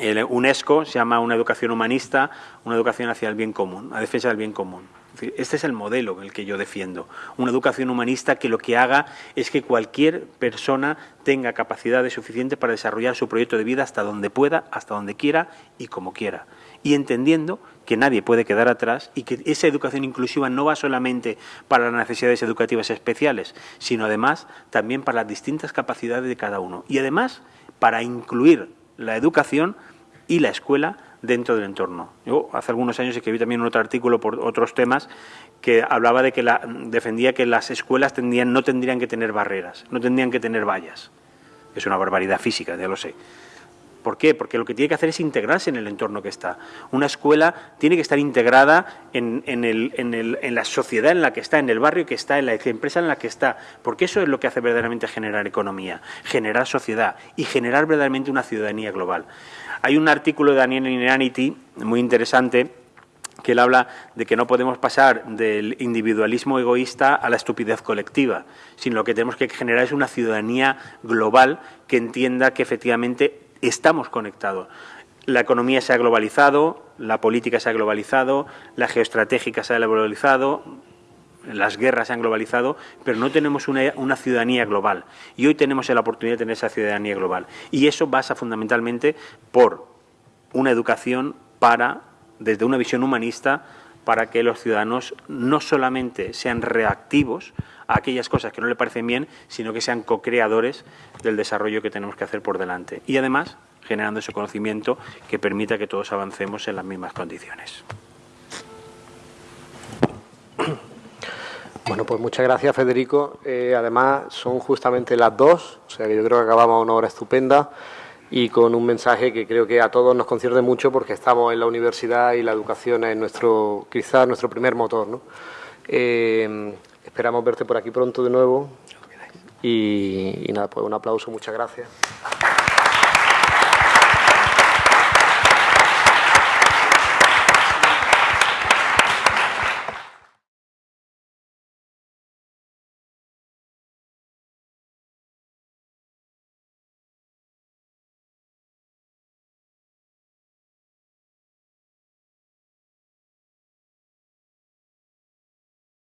el UNESCO se llama una educación humanista, una educación hacia el bien común, a defensa del bien común. Este es el modelo el que yo defiendo. Una educación humanista que lo que haga es que cualquier persona tenga capacidades suficientes para desarrollar su proyecto de vida hasta donde pueda, hasta donde quiera y como quiera. Y entendiendo que nadie puede quedar atrás y que esa educación inclusiva no va solamente para las necesidades educativas especiales, sino además también para las distintas capacidades de cada uno. Y además para incluir la educación y la escuela dentro del entorno. Yo hace algunos años escribí también un otro artículo por otros temas que hablaba de que la, defendía que las escuelas tendrían, no tendrían que tener barreras, no tendrían que tener vallas. Es una barbaridad física, ya lo sé. ¿Por qué? Porque lo que tiene que hacer es integrarse en el entorno que está. Una escuela tiene que estar integrada en, la sociedad en la que está, en el barrio que está, en la empresa en la que está, porque eso es lo que hace verdaderamente generar economía, generar sociedad y generar verdaderamente una ciudadanía global. Hay un artículo de Daniel Inanity muy interesante que él habla de que no podemos pasar del individualismo egoísta a la estupidez colectiva, sino lo que tenemos que generar es una ciudadanía global que entienda que efectivamente estamos conectados. La economía se ha globalizado, la política se ha globalizado, la geoestratégica se ha globalizado, las guerras se han globalizado, pero no tenemos una, ciudadanía global. Y hoy tenemos la oportunidad de tener esa ciudadanía global. Y eso pasa fundamentalmente por una educación para, desde una visión humanista, para que los ciudadanos no solamente sean reactivos a aquellas cosas que no le parecen bien, sino que sean co-creadores del desarrollo que tenemos que hacer por delante. Y además, generando ese conocimiento que permita que todos avancemos en las mismas condiciones. Bueno, pues muchas gracias, Federico. Eh, además, son justamente las dos, o sea que yo creo que acabamos una hora estupenda y con un mensaje que creo que a todos nos concierne mucho porque estamos en la universidad y la educación es nuestro, quizás nuestro primer motor. ¿no? Eh, esperamos verte por aquí pronto de nuevo y, y nada, pues un aplauso, muchas gracias.